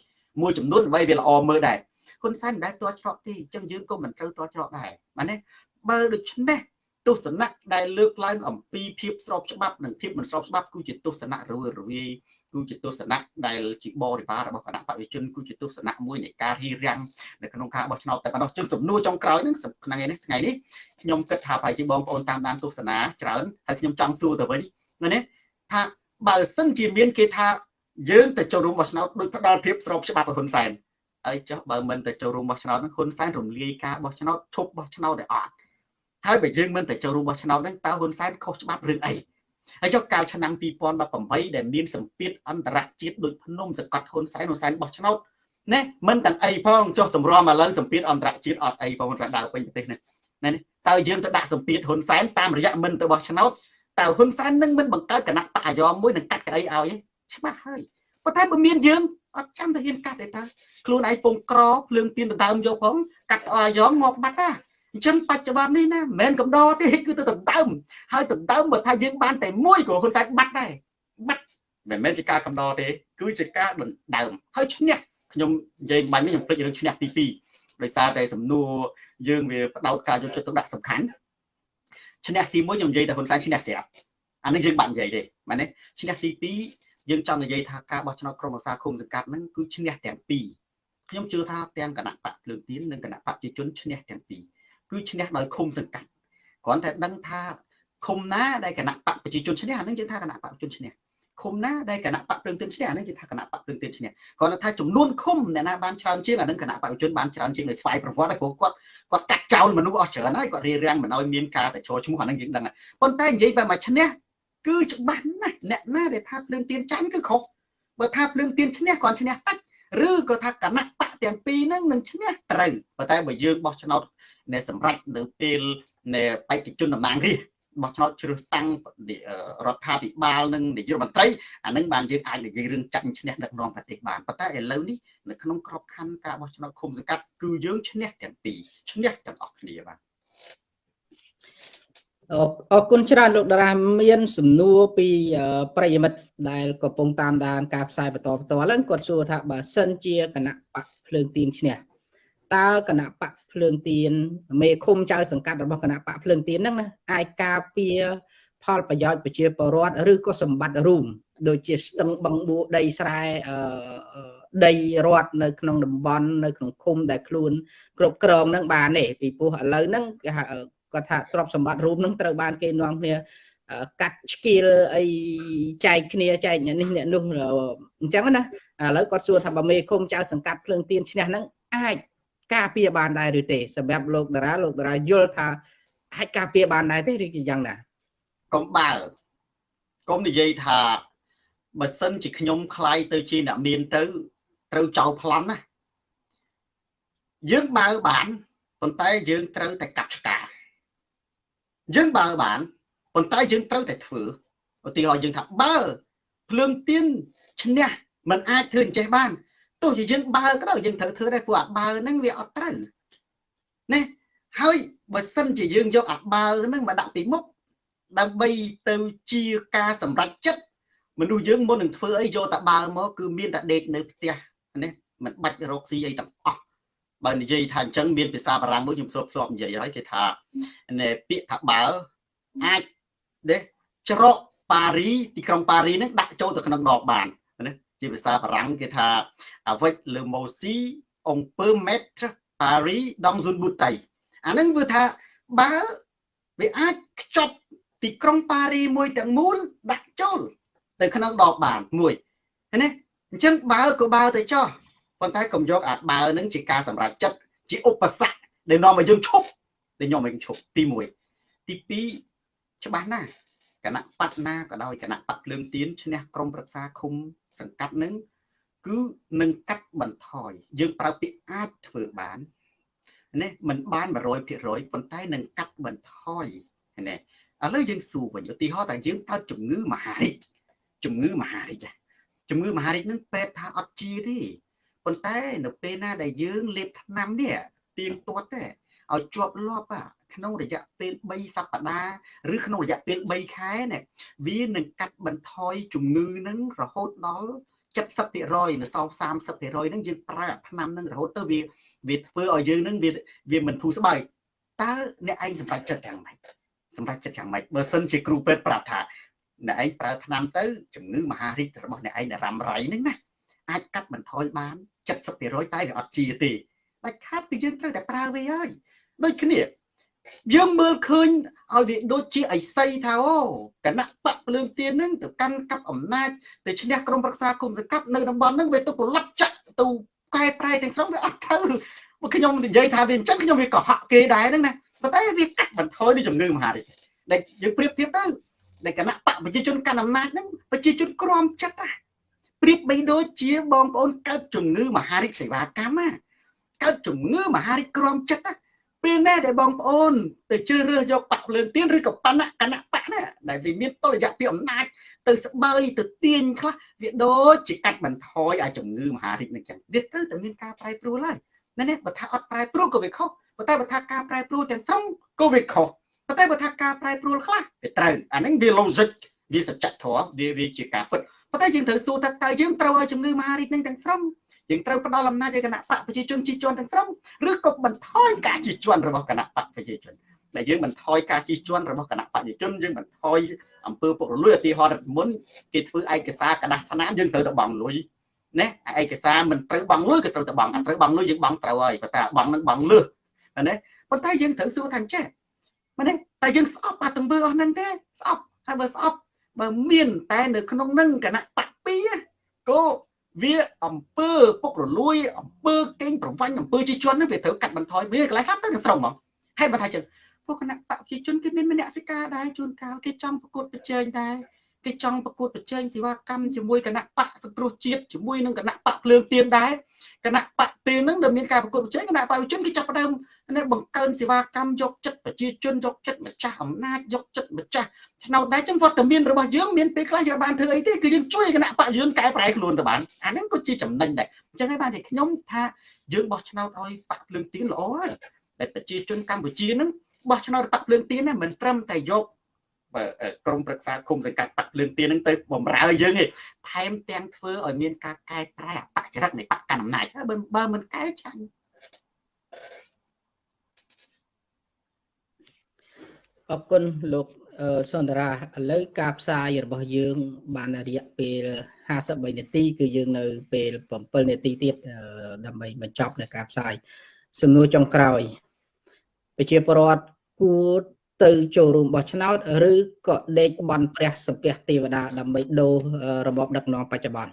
មួយចំនួនអ្វីវាល្អមើលដែរហ៊ុនសែនមិនដែលតល់ច្រកទេអញ្ចឹងយើងក៏មិនត្រូវតល់ច្រកដែរបាទនេះបើដូច្នេះ ទស្សនៈដែលលើកឡើងអំពីភាពស្របច្បាប់និងភាពមិនស្របច្បាប់គឺជាទស្សនៈរវើរវាយគឺជាទស្សនៈដែលជាបរិបារបស់គណៈបព្វជិជនគឺជាទស្សនៈមួយនៃការរៀបរៀងនៅក្នុងការបោះឆ្នោតតែប៉ុណ្ណោះជឹងសំណួរចុងក្រោយហ្នឹងថ្ងៃនេះថ្ងៃនេះខ្ញុំគិតថាប្រហែលជាបងប្អូនតាមដានទស្សនាច្រើនហើយខ្ញុំចង់សួរទៅវិញណាថាបើសិនជាមានគេថាយើងទៅចូលរួមបោះឆ្នោតដូចផ្ដាល់ភាពស្របច្បាប់ហ៊ុនសែនហើយចុះបើមិនទៅចូលរួមបោះឆ្នោតហ្នឹងហ៊ុនសែនរំលាយការបោះឆ្នោតឈប់បោះឆ្នោតឲ្យអត់ ហើយបើយើងមិនទៅចូលរួមបោះឆ្នោតហ្នឹងតើហ៊ុនសែនខុសច្បាប់រឿងអីហើយចុះកាលឆ្នាំ2018ដែលមានសម្ពាធអន្តរជាតិដូចភ្នំសង្កត់ហ៊ុនសែនហ៊ុនសែនបោះឆ្នោតណាមិនទាំងអីផងចុះតម្រាំឥឡូវសម្ពាធអន្តរជាតិអត់អីផងហ៊ុនសែនដើរពេញប្រទេសនេះណាតើយើងទៅដាក់សម្ពាធហ៊ុនសែនតាមរយៈមិនទៅបោះឆ្នោតតើហ៊ុនសែននឹងមិនបង្កើតគណៈបកអាយ៉មមួយនឹងកាត់កៅអីឲ្យច្បាស់ហើយប៉ុន្តែបើមានយើងអត់ចាំទៅហ៊ានកាត់ទេតើខ្លួនឯងពងក្រភ្លើងទៀនដដើមយកផងកាត់អាយ៉មមកបាត់តា អញ្ចឹងបច្ចុប្បន្ននេះណាមិនមែនកំដរទេគឺទៅដណ្ដើមហើយដណ្ដើមបើថាយើងបានតែមួយក៏ហ៊ុនសែនបាត់ដែរបាត់មិនមែនជាការកំដរទេ គឺជាការដណ្ដើមហើយឈ្នះខ្ញុំនិយាយបាញ់នេះខ្ញុំភ្លេចរឿងឈ្នះទី2ដោយសារតែសំណួរយើងវាបដោតការយកចិត្តទុកដាក់សំខាន់ឈ្នះទី1ខ្ញុំនិយាយតែហ៊ុនសែនឈ្នះស្រាប់អានេះយើងបាក់និយាយទេមែនទេឈ្នះទី2យើងចង់និយាយថាការបោះឆ្នោតក្រុមប្រឹក្សាគុំសង្កាត់ហ្នឹងគឺឈ្នះទាំងពីរខ្ញុំជឿថាទាំងគណៈបកភ្លើងទៀននិងគណៈបកប្រជាជនឈ្នះទាំងពីរ គឺឈ្នះដោយឃុំសង្កាត់គ្រាន់តែដឹងថាឃុំណាដែលគណៈបកប្រជាជនឈ្នះអានឹងយើងថាគណៈបកប្រជាជនឈ្នះឃុំណាដែលគណៈបកព្រឹងទិនឈ្នះអានឹងគេថាគណៈបកព្រឹងទិនឈ្នះគ្រាន់តែថាចំនួនឃុំអ្នកណាបានច្រើនជាងអានឹងគណៈបកជនបានច្រើនជាងដោយស្វ័យប្រវត្តិព្រោះគាត់គាត់កាត់ចោលមនុស្សអស់ច្រើនហើយគាត់រៀបរៀងមិនឲ្យមានការតែចូលឈ្មោះអានឹងយើងដឹងប៉ុន្តែនិយាយបែបមកឈ្នះគឺច្បាស់ណាស់អ្នកណាដែលថាភ្លើងទៀនចាញ់គឺខុសបើថាភ្លើងទៀនឈ្នះគាត់ឈ្នះតាច់ឬក៏ថាគណៈបកទាំងពីរហ្នឹងនឹងឈ្នះត្រូវប៉ុន្តែបើយើងបោះឆ្នោត នៅសម្រាប់នៅពេលនៃបេក្ខជនតំណាងរាស្ត្របោះឆ្នោតជ្រើសតាំងរដ្ឋាភិបាលនិងនាយករដ្ឋមន្ត្រីអានឹងបានយើងអាចនិយាយរឿងចាញ់ឈ្នះដឹកនាំប្រទេសបានប៉ុន្តែឥឡូវនេះនៅក្នុងក្របខ័ណ្ឌការបោះឆ្នោតឃុំសង្កាត់គឺយើងឈ្នះទាំងពីរឈ្នះទាំងអស់គ្នាបាទអរគុណច្រើនលោកតារាមាន សំណួរពីប្រិយមិត្តដែលកំពុងតាមដានការផ្សាយបន្តបន្តឡើងគាត់សួរថាបើសិនជាគណៈបកភ្លើងទៀនឈ្នះ តើគណៈបកភ្លើងទៀនមេឃុំចៅសង្កាត់របស់គណៈបកភ្លើងទៀនហ្នឹងណាអាចការពារផលប្រយោជន៍ប្រជាពលរដ្ឋឬក៏សម្បត្តិរួមដូចជាស្ទឹងបឹងបួដីស្រែអឺដីរដ្ឋនៅក្នុងតំបន់នៅក្នុងឃុំដែលខ្លួនគ្រប់គ្រងនឹងបានទេពីព្រោះឥឡូវហ្នឹងគេហៅគាត់ថាទ្រព្យសម្បត្តិរួមនឹងត្រូវបានគេនាំគ្នាកាត់ស្គីលអីចែកគ្នាចែកនេះអ្នកនោះអញ្ចឹងណាឥឡូវគាត់សួរថាបើមេឃុំចៅសង្កាត់ភ្លើងទៀនឈ្នះហ្នឹងអាច ការពារបានដែរឬទេសម្រាប់លោកតារាលោកតារាយល់ថាអាចការពារបានដែរទេឬយ៉ាងណាកុំបើកុំនិយាយថាបើសិនជាខ្ញុំខ្លាយទៅជាអ្នកមានទៅត្រូវចោលប្លន់ណាយើងបើបានប៉ុន្តែយើងត្រូវតែកាត់ឆ្កាយើងបើបានប៉ុន្តែយើងត្រូវតែធ្វើឧទាហរណ៍យើងថាបើភ្លើងទៀនឈ្នះមិនអាចធ្វើអញ្ចេះបាន ទោះជាយើងបើក៏ដោយយើងត្រូវធ្វើដែរព្រោះអាបើហ្នឹងវាអត់ត្រូវណាហើយបើសិនជាយើងយកអាបើហ្នឹងមកដាក់ពីមុខដើម្បីទៅជាការសម្រេចចិត្តមនុស្សយើងមុននឹងធ្វើអីយកតែបើមកគឺមានតែដេកនៅផ្ទះនេះមិនបាច់រកស៊ីអីទាំងអស់បើនិយាយថាអញ្ចឹងមានភាសាបារាំងមួយខ្ញុំធ្លាប់ធ្លាប់និយាយហើយគេថាពាក្យថាបើអាចទេច្រកប៉ារីទីក្រុងប៉ារីនឹងដាក់ចូលទៅក្នុងដបបានណា ជាភាសាបារាំងគេថា avec le mot si on peut mettre Paris dans une bouteille អានឹងគឺថាបើវាអាចខ្ចប់ទីក្រុងប៉ារីមួយទាំងមូលដាក់ចូលទៅក្នុងដបបានមួយណាអញ្ចឹងបើក៏បើទៅចោះប៉ុន្តែកុំយកអាបើនឹងជាការសម្រេចចិត្តជាឧបសគ្គដែលនាំឲ្យយើងឈប់ដែលនាំឲ្យយើងឈប់ទី1ទី2ច្បាស់ណាស់គណៈបកណាក៏ដោយគណៈបកភ្លើងទៀនឈ្នះក្រមប្រឹក្សាឃុំ សង្កាត់នឹងគឺនឹងកាត់បន្ថយយើងប្រើពាក្យអាចធ្វើបានណាมันបាន100%ប៉ុន្តែនឹងកាត់បន្ថយណាឥឡូវយើងសួរវិញឧទាហរណ៍តែយើងកើតជំងឺមហារីកជំងឺមហារីកជំងឺមហារីកនឹងពេទ្យថាអត់ជាទេប៉ុន្តែនៅពេលណាដែលយើងលេបថ្នាំនេះទៀងទាត់ទេ ឲ្យជាប់លាប់ក្នុងរយៈពេល3សប្តាហ៍ឬក្នុងរយៈពេល3ខែនេះវានឹងកាត់បន្ថយជំងឺនឹងរហូតដល់70%នៅសល់30%ហ្នឹងយើងប្រើថ្នាំហ្នឹងរហូតទៅវាវាធ្វើឲ្យយើងហ្នឹងវាវាមិនធូរស្បើយតើអ្នកឯងសម្រេចចិត្តយ៉ាងម៉េចសម្រេចចិត្តយ៉ាងម៉េចបើសិនជាគ្រូពេទ្យប្រាប់ថាអ្នកឯងប្រើថ្នាំទៅជំងឺមហារីករបស់អ្នកឯងរ៉ាំរ៉ៃហ្នឹងណាអាចកាត់បន្ថយបាន70%តែវាអត់ជាទេដាច់ខាតគឺយើងត្រូវតែប្រើវាហើយ ដូចគ្នាយើងមើលឃើញឲ្យវាដូចជាអិសីថាអូគណៈបកភ្លើងទៀនហ្នឹងទៅកាន់កាប់អំណាចទៅឈ្នះក្រមប្រឹក្សាគុំសង្កាត់នៅតំបន់ហ្នឹងវាទៅប្រឡប់ចាក់ទៅកែប្រែទាំងស្រុងវាអត់ទៅមកខ្ញុំនិយាយថាវាអញ្ចឹងខ្ញុំវាកុហកគេដែរហ្នឹងណាប៉ុន្តែវាកាត់បន្ថយនៃជំងឺមហារីកដែលយើងប្រៀបធៀបទៅដែលគណៈបកប្រជាជនកាន់អំណាចហ្នឹងប្រជាជនក្រមចិត្តណាប្រៀបបីដូចជាបងប្អូនកើតជំងឺមហារីកសេវាកម្មណាកើតជំងឺមហារីកក្រមចិត្តណា ពេលណាដែលបងប្អូនទៅជ្រើសរើសយកបកភ្លើងទៀនឬក៏បណៈគណៈបកណាដែលវាមានតលយៈពីអំណាចទៅស្បើយទៅទាញខ្លះវាដូចជាកាត់បន្ថយឲ្យជំងឺមហារីកនឹងចឹងវាត្រូវតែមានការប្រែប្រួលហើយមែនទេបើថាអត់ប្រែប្រួលក៏វាខុសប៉ុន្តែបើថាការប្រែប្រួលទាំងស្រុងក៏វាខុសប៉ុន្តែបើថាការប្រែប្រួលខ្លះវាត្រូវអាហ្នឹងវា logic វាសច្ចធម៌វាវាជាការពិតប៉ុន្តែយើងត្រូវសួរថាតើយើងត្រូវឲ្យជំងឺមហារីកនឹងទាំងស្រុង យើងត្រូវផ្ដល់អំណាចឲ្យគណៈបកប្រជាជនជិះជាន់ទាំងស្រុងឬក៏បន្ថយការជិះជាន់របស់គណៈបកប្រជាជនដែលយើងបន្ថយការជិះជាន់របស់គណៈបព្វជិជនយើងបន្ថយអំពើពុករលួយឧទាហរណ៍មុនគេធ្វើឯកសារกระดาษស្នាមយើងត្រូវទៅបង់លុយណាឯកសារមិនត្រូវបង់លុយក៏ត្រូវទៅបង់អត់ត្រូវបង់លុយយើងបង់ត្រូវហើយប៉ុន្តែបង់នឹងបង់លឺណាប៉ុន្តែយើងត្រូវសួរថាចេះមែនទេតែយើងស្អប់អាទង្វើអស់ហ្នឹងទេស្អប់ហើយបើស្អប់បើមានតែនៅក្នុងនឹងគណៈបកពីក៏ វាអំពើពុករលួយអំពើកេងប្រវាញ់អំពើជាជននេះវាត្រូវកាត់បន្ថយវាកន្លែងខ្លះទៅស្រងហ្មងហេតុបើថាចឹងពួកគណៈបកប្រជាជនគេមានមនសិការដែរជួនកាលគេចង់ប្រកួតប្រជែងដែរគេចង់ប្រកួតប្រជែងសេវាកម្មជាមួយគណៈបកសង្គ្រោះជាតិជាមួយនឹងគណៈបកភ្លើងទៀនដែរ គណៈបកពេលហ្នឹងដែលមានការប្រកួតប្រជែងគណៈបកប្រជាជនគេចាប់ផ្ដើមនេះបង្កើនសេវាកម្មយកចិត្តប្រជាជនយកចិត្តម្ចាស់អំណាចយកចិត្តម្ចាស់ឆ្នោតដែរចឹងវត្តមានរបស់យើងមានពេលខ្លះយើងបានធ្វើអីទេគឺយើងជួយគណៈបកយុនកែប្រែខ្លួនទៅបានអាហ្នឹងក៏ជាចំណេញដែរអញ្ចឹងហើយបានតែខ្ញុំថាយើងបោះឆ្នោតឲ្យបកភ្លើងទៀនល្អហើយតែប្រជាជនកម្ពុជាហ្នឹងបោះឆ្នោតបកភ្លើងទៀនណាមិនត្រឹមតែយក ក្រមប្រឹក្សាគុំសង្កាត់បកភ្លើងទៀនហ្នឹងទៅបំរើយើងទេថែមទាំងធ្វើឲ្យមានការកែប្រែអបចរិតនៃបកកណ្ដាលអំណាចបើបើមិនកែចាញ់អរគុណលោកសន្តារាឥឡូវការផ្សាយរបស់យើង បានរយៈពេល53នាទី គឺយើងនៅ ពេល7នាទីទៀតដើម្បីបញ្ចប់នៅការផ្សាយសំណួរចុងក្រោយ ប្រជាពលរដ្ឋគួរ ទៅចូលរួមបោះឆ្នោតឬក៏ដេកបន់ព្រះសពះទេវតាដើម្បីដូររបបដឹកនាំបច្ចុប្បន្ន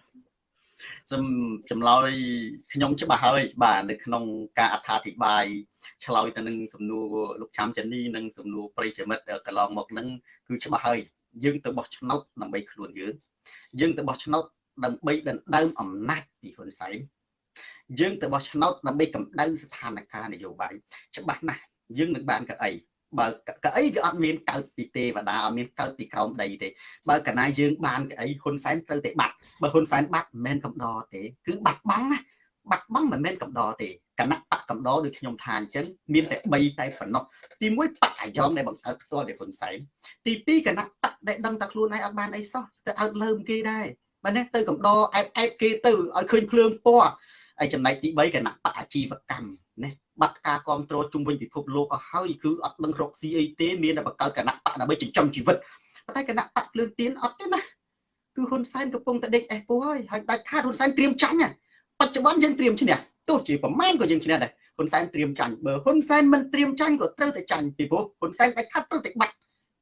សំចម្លើយខ្ញុំច្បាស់ហើយបាទនៅក្នុងការអត្ថាធិប្បាយឆ្លើយទៅនឹងសំណួរលោកឆាំចានីនិងសំណួរប្រិយមិត្តកន្លងមកហ្នឹងគឺច្បាស់ហើយយើងទៅបោះឆ្នោតដើម្បីខ្លួនយើងយើងទៅបោះឆ្នោតដើម្បីដណ្ដើមអំណាចពីហ៊ុនសែនយើងទៅបោះឆ្នោតដើម្បីកម្ដៅស្ថានភាពនយោបាយច្បាស់ណាស់យើងនឹងបានកៅអី បើកៅអីវាអត់មានកើតពីទេវតាអត់មានកើតពីក្រោមដីទេបើកាលណាយើងបានកៅអីហ៊ុនសែនត្រូវតែបាត់បើហ៊ុនសែនបាត់មិនមែនកំដរទេគឺបាត់បង់ណាបាត់បង់មិនមែនកំដរទេគណៈបកកំដរដូចខ្ញុំថាអញ្ចឹងមានតែ3តែប៉ុណ្ណោះទី1បកអាយ៉ងដែលបង្កើតផ្ទាល់ដោយហ៊ុនសែនទី2គណៈបកដែលដឹងតែខ្លួនឯងអត់បានអីសោះទៅអើតលើមគេដែរបើនេះទៅកំដរអែបអែបគេទៅឲ្យឃើញភ្លើងពណ៌ហើយចំណែកទី3គណៈបកអាជីវកម្ម ណាបាត់ការគ្រប់គ្រងជុំវិញពិភពលោកអស់ហើយគឺអត់ដឹងរកស៊ីអីទេមានតែបង្កើតគណៈបកដើម្បីចិញ្ចឹមជីវិតប៉ុន្តែគណៈបកភ្លើងទៀនអត់ទេណាគឺហ៊ុនសែនកំពុងតែដេកអេះពោះហើយហើយដាច់ខាតហ៊ុនសែនត្រៀមចាញ់បច្ចុប្បន្នយើងត្រៀមឈ្នះទោះជាប្រមាណក៏យើងឈ្នះដែរហ៊ុនសែនត្រៀមចាញ់បើហ៊ុនសែនមិនត្រៀមចាញ់ក៏ត្រូវតែចាញ់ពីព្រោះហ៊ុនសែនដាច់ខាតត្រូវតែបាត់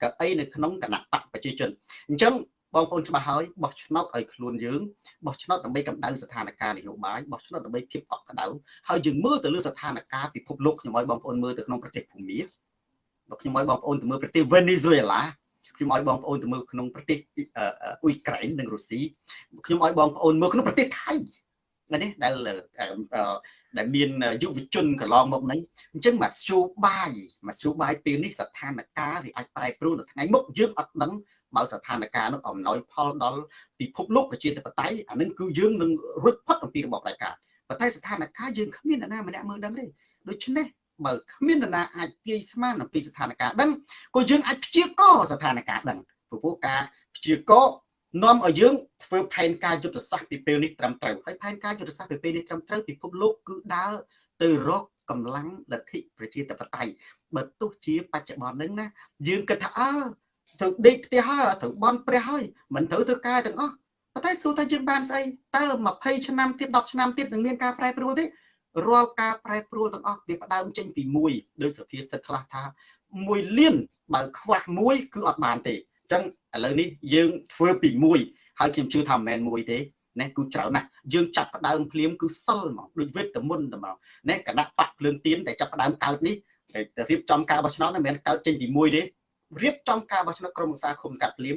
កៅអីនៅក្នុងគណៈបកប្រជាជនអញ្ចឹង បងប្អូនច្បាស់ហើយបោះឆ្នោតឲ្យខ្លួនយើងបោះឆ្នោតដើម្បីកម្ដៅស្ថានភាពនយោបាយបោះឆ្នោតដើម្បីភាពកក់ក្ដៅហើយយើងមើលទៅលើស្ថានភាពពិភពលោកខ្ញុំឲ្យបងប្អូនមើលទៅក្នុងប្រទេសភូមាបើខ្ញុំឲ្យបងប្អូនទៅមើលប្រទេសវេនេស៊ុយអេឡាខ្ញុំឲ្យបងប្អូនទៅមើលក្នុងប្រទេសអ៊ុយក្រែននិងរុស្ស៊ីខ្ញុំឲ្យបងប្អូនមើលក្នុងប្រទេសថៃណានេះដែលដែលមានយុវជនកន្លងមកនេះអញ្ចឹងមកស្ជូបាយមកស្ជូបាយពេលនេះស្ថានភាពវាអាចប្រែប្រួលនៅថ្ងៃមុខយើងអត់ដឹង បើស្ថានភាពនោះអំណោយផលដល់ពិភពលោកប្រជាធិបតេយ្យអានឹងគឺយើងនឹងរួចផុតអំពីរបបផ្ដាច់ការប៉ុន្តែស្ថានភាពយើងគ្មាននរណាម្នាក់មើលដឹងទេដូច្នេះបើគ្មាននរណាអាចទាយស្មានអំពីស្ថានភាពដឹងក៏យើងអាចព្យាករស្ថានភាពដឹងព្រោះការព្យាករនាំឲ្យយើងធ្វើផែនការយុទ្ធសាស្ត្រពីពេលនេះត្រឹមត្រូវហើយផែនការយុទ្ធសាស្ត្រពីពេលនេះត្រឹមត្រូវពិភពលោកគឺដើរទៅរកកម្លាំងលទ្ធិប្រជាធិបតេយ្យបើទោះជាបច្ចុប្បន្នហ្នឹងណាយើងគិតថាអើ ត្រូវដេកផ្ទះហើយត្រូវបន់ព្រះហើយមិនត្រូវធ្វើការទាំងអស់ប៉ុន្តែសួរថាយើងបានស្អីតើ20ឆ្នាំទៀត10ឆ្នាំទៀតនឹងមានការប្រែប្រួលទេរាល់ការប្រែប្រួលទាំងអស់វាផ្ដើមចេញពីមួយដោយសភាស្ថិតខ្លះថា1លានបើខ្វះមួយគឺអត់បានទេអញ្ចឹងឥឡូវនេះយើងធ្វើពីមួយហើយខ្ញុំជឿថាមិនមែនមួយទេណាគឺច្រើនណាស់យើងចាប់ផ្ដើមភ្លាមគឺសិលហ្មងដូចវេទមុនតែហ្មងណាគណៈបកភ្លើងទៀនដែលចាប់ផ្ដើមកើតនេះរៀបចំការបោះឆ្នោតមិនមែនកើតចេញពីមួយទេ រៀបចំការបោះឆ្នោតក្រុមប្រឹក្សាគុំកាត់ភ្លាម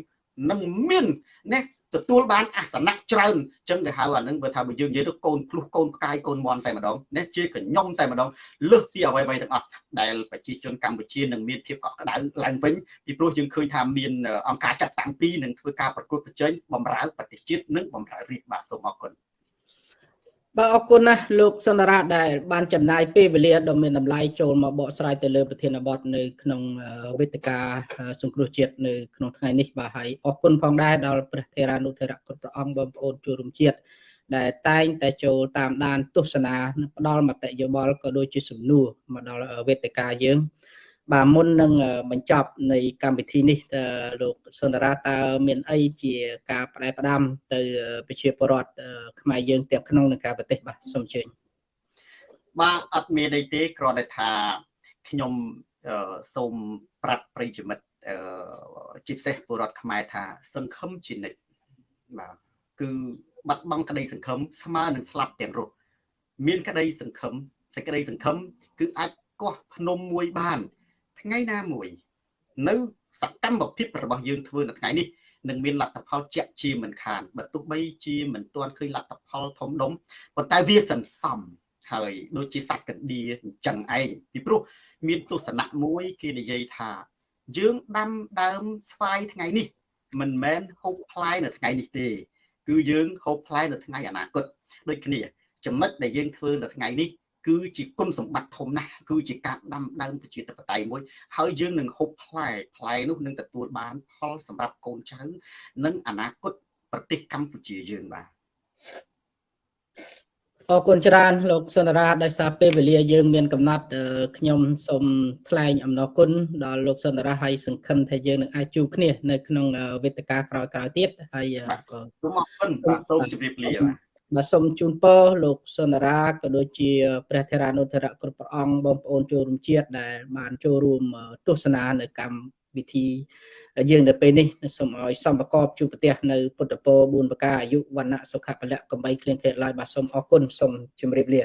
នឹងមានណាទទួលបានអាសនៈច្រើនអញ្ចឹងគេហៅអានឹងបើថាបើយើងនិយាយទៅកូនភ្លុះកូនផ្កាយកូនមន់តែម្ដងនេះជាកញ្ញុំតែម្ដងលើសពីអ្វីៗទាំងអស់ដែលប្រជាជនកម្ពុជានឹងមានភាពកក់ក្ដៅឡើងវិញពីព្រោះយើងឃើញថាមានអង្គការចាត់តាំងពីនឹងធ្វើការប្រកួតប្រជែងបំរើប្រទេសជាតិនិងបំរើរាជបាទសូមអរគុណ បាទអរគុណណាស់លោកសន្តារាដែលបានចំណាយពេលវេលាដ៏មានតម្លៃចូលមកបកស្រាយទៅលើប្រធានបទនៅក្នុងវេទិកាសង្គ្រោះជាតិនៅក្នុងថ្ងៃនេះបាទហើយអរគុណផងដែរដល់ព្រះថេរានុថេរៈគ្រប់ព្រះអង្គបងប្អូនចូលរួមជាតិដែលតែងតែចូលតាមដានទស្សនាផ្ដល់មតិយោបល់ក៏ដូចជាសំណួរមកដល់វេទិកាយើង បាទមុននឹងបញ្ចប់នៃកម្មវិធីនេះលោកសុនរាតើមានអីជាការផ្ដែផ្ដាំទៅប្រជាពលរដ្ឋខ្មែរយើងទាំងក្នុងនិងក្រៅប្រទេសបាទសូមអញ្ជើញបាទអត់មានអីទេគ្រាន់តែថាខ្ញុំសូមប្រាប់ប្រិយមិត្តជាពិសេសពលរដ្ឋខ្មែរថា សង្ឃឹមជានិច្ចបាទគឺបាត់បង់ក្តីសង្ឃឹមស្មើនឹងស្លាប់ទាំងរស់មានក្តីសង្ឃឹមសេចក្តីសង្ឃឹមគឺអាចកោះភ្នំមួយបាន ថ្ងៃណាមួយ នៅសកម្មភាពរបស់យើងធ្វើនៅថ្ងៃនេះនឹងមានលទ្ធផលជាក់ជាមិនខានបើទោះបីជាមិនទាន់ឃើញលទ្ធផលធំដុំប៉ុន្តែវាសន្សំហើយដូចជាសត្វកណ្ដៀអញ្ចឹងឯងពីព្រោះមានទស្សនៈមួយគេនិយាយថា យើងដាំដើមស្វាយថ្ងៃនេះ មិនមែនហូបផ្លែនៅថ្ងៃនេះទេ គឺយើងហូបផ្លែនៅថ្ងៃអនាគតដូចគ្នា ចំណុចដែលយើងធ្វើនៅថ្ងៃនេះ គឺជាគុណសម្បត្តិធំណាស់គឺជាការដាំដើមប្រជាធិបតេយ្យមួយហើយយើងនឹងហូបផ្លែផ្លែនោះនឹងទទួលបានផលសម្រាប់កូនចៅនិងអនាគតប្រទេសកម្ពុជាយើងបាទអរគុណច្រើនលោកសុនរាដោយសារពេលវេលាយើងមានកំណត់ខ្ញុំសូមថ្លែងអំណរគុណដល់លោកសុនរាហើយសង្ឃឹមថាយើងនឹងអាចជួបគ្នានៅក្នុងវេទិកាក្រោយៗទៀតហើយក៏សូមអរគុណបាទសូមជម្រាបលាបាទ បាទសូមជូនពរលោកសុនរាក៏ដូចជាព្រះធរានុធរៈគ្រប់ព្រះអង្គបងប្អូនចូលរួមជាតិដែល បានចូលរួមទស្សនានៅកម្មវិធីយើងនៅពេលនេះសូមឲ្យសំប្រកបជួបប្រទេសនៅពុទ្ធពរ4ប្រការអាយុវណ្ណៈសុខៈពលៈកំបីគ្លៀងគ្លេឡើយបាទសូមអរគុណសូមជម្រាបលា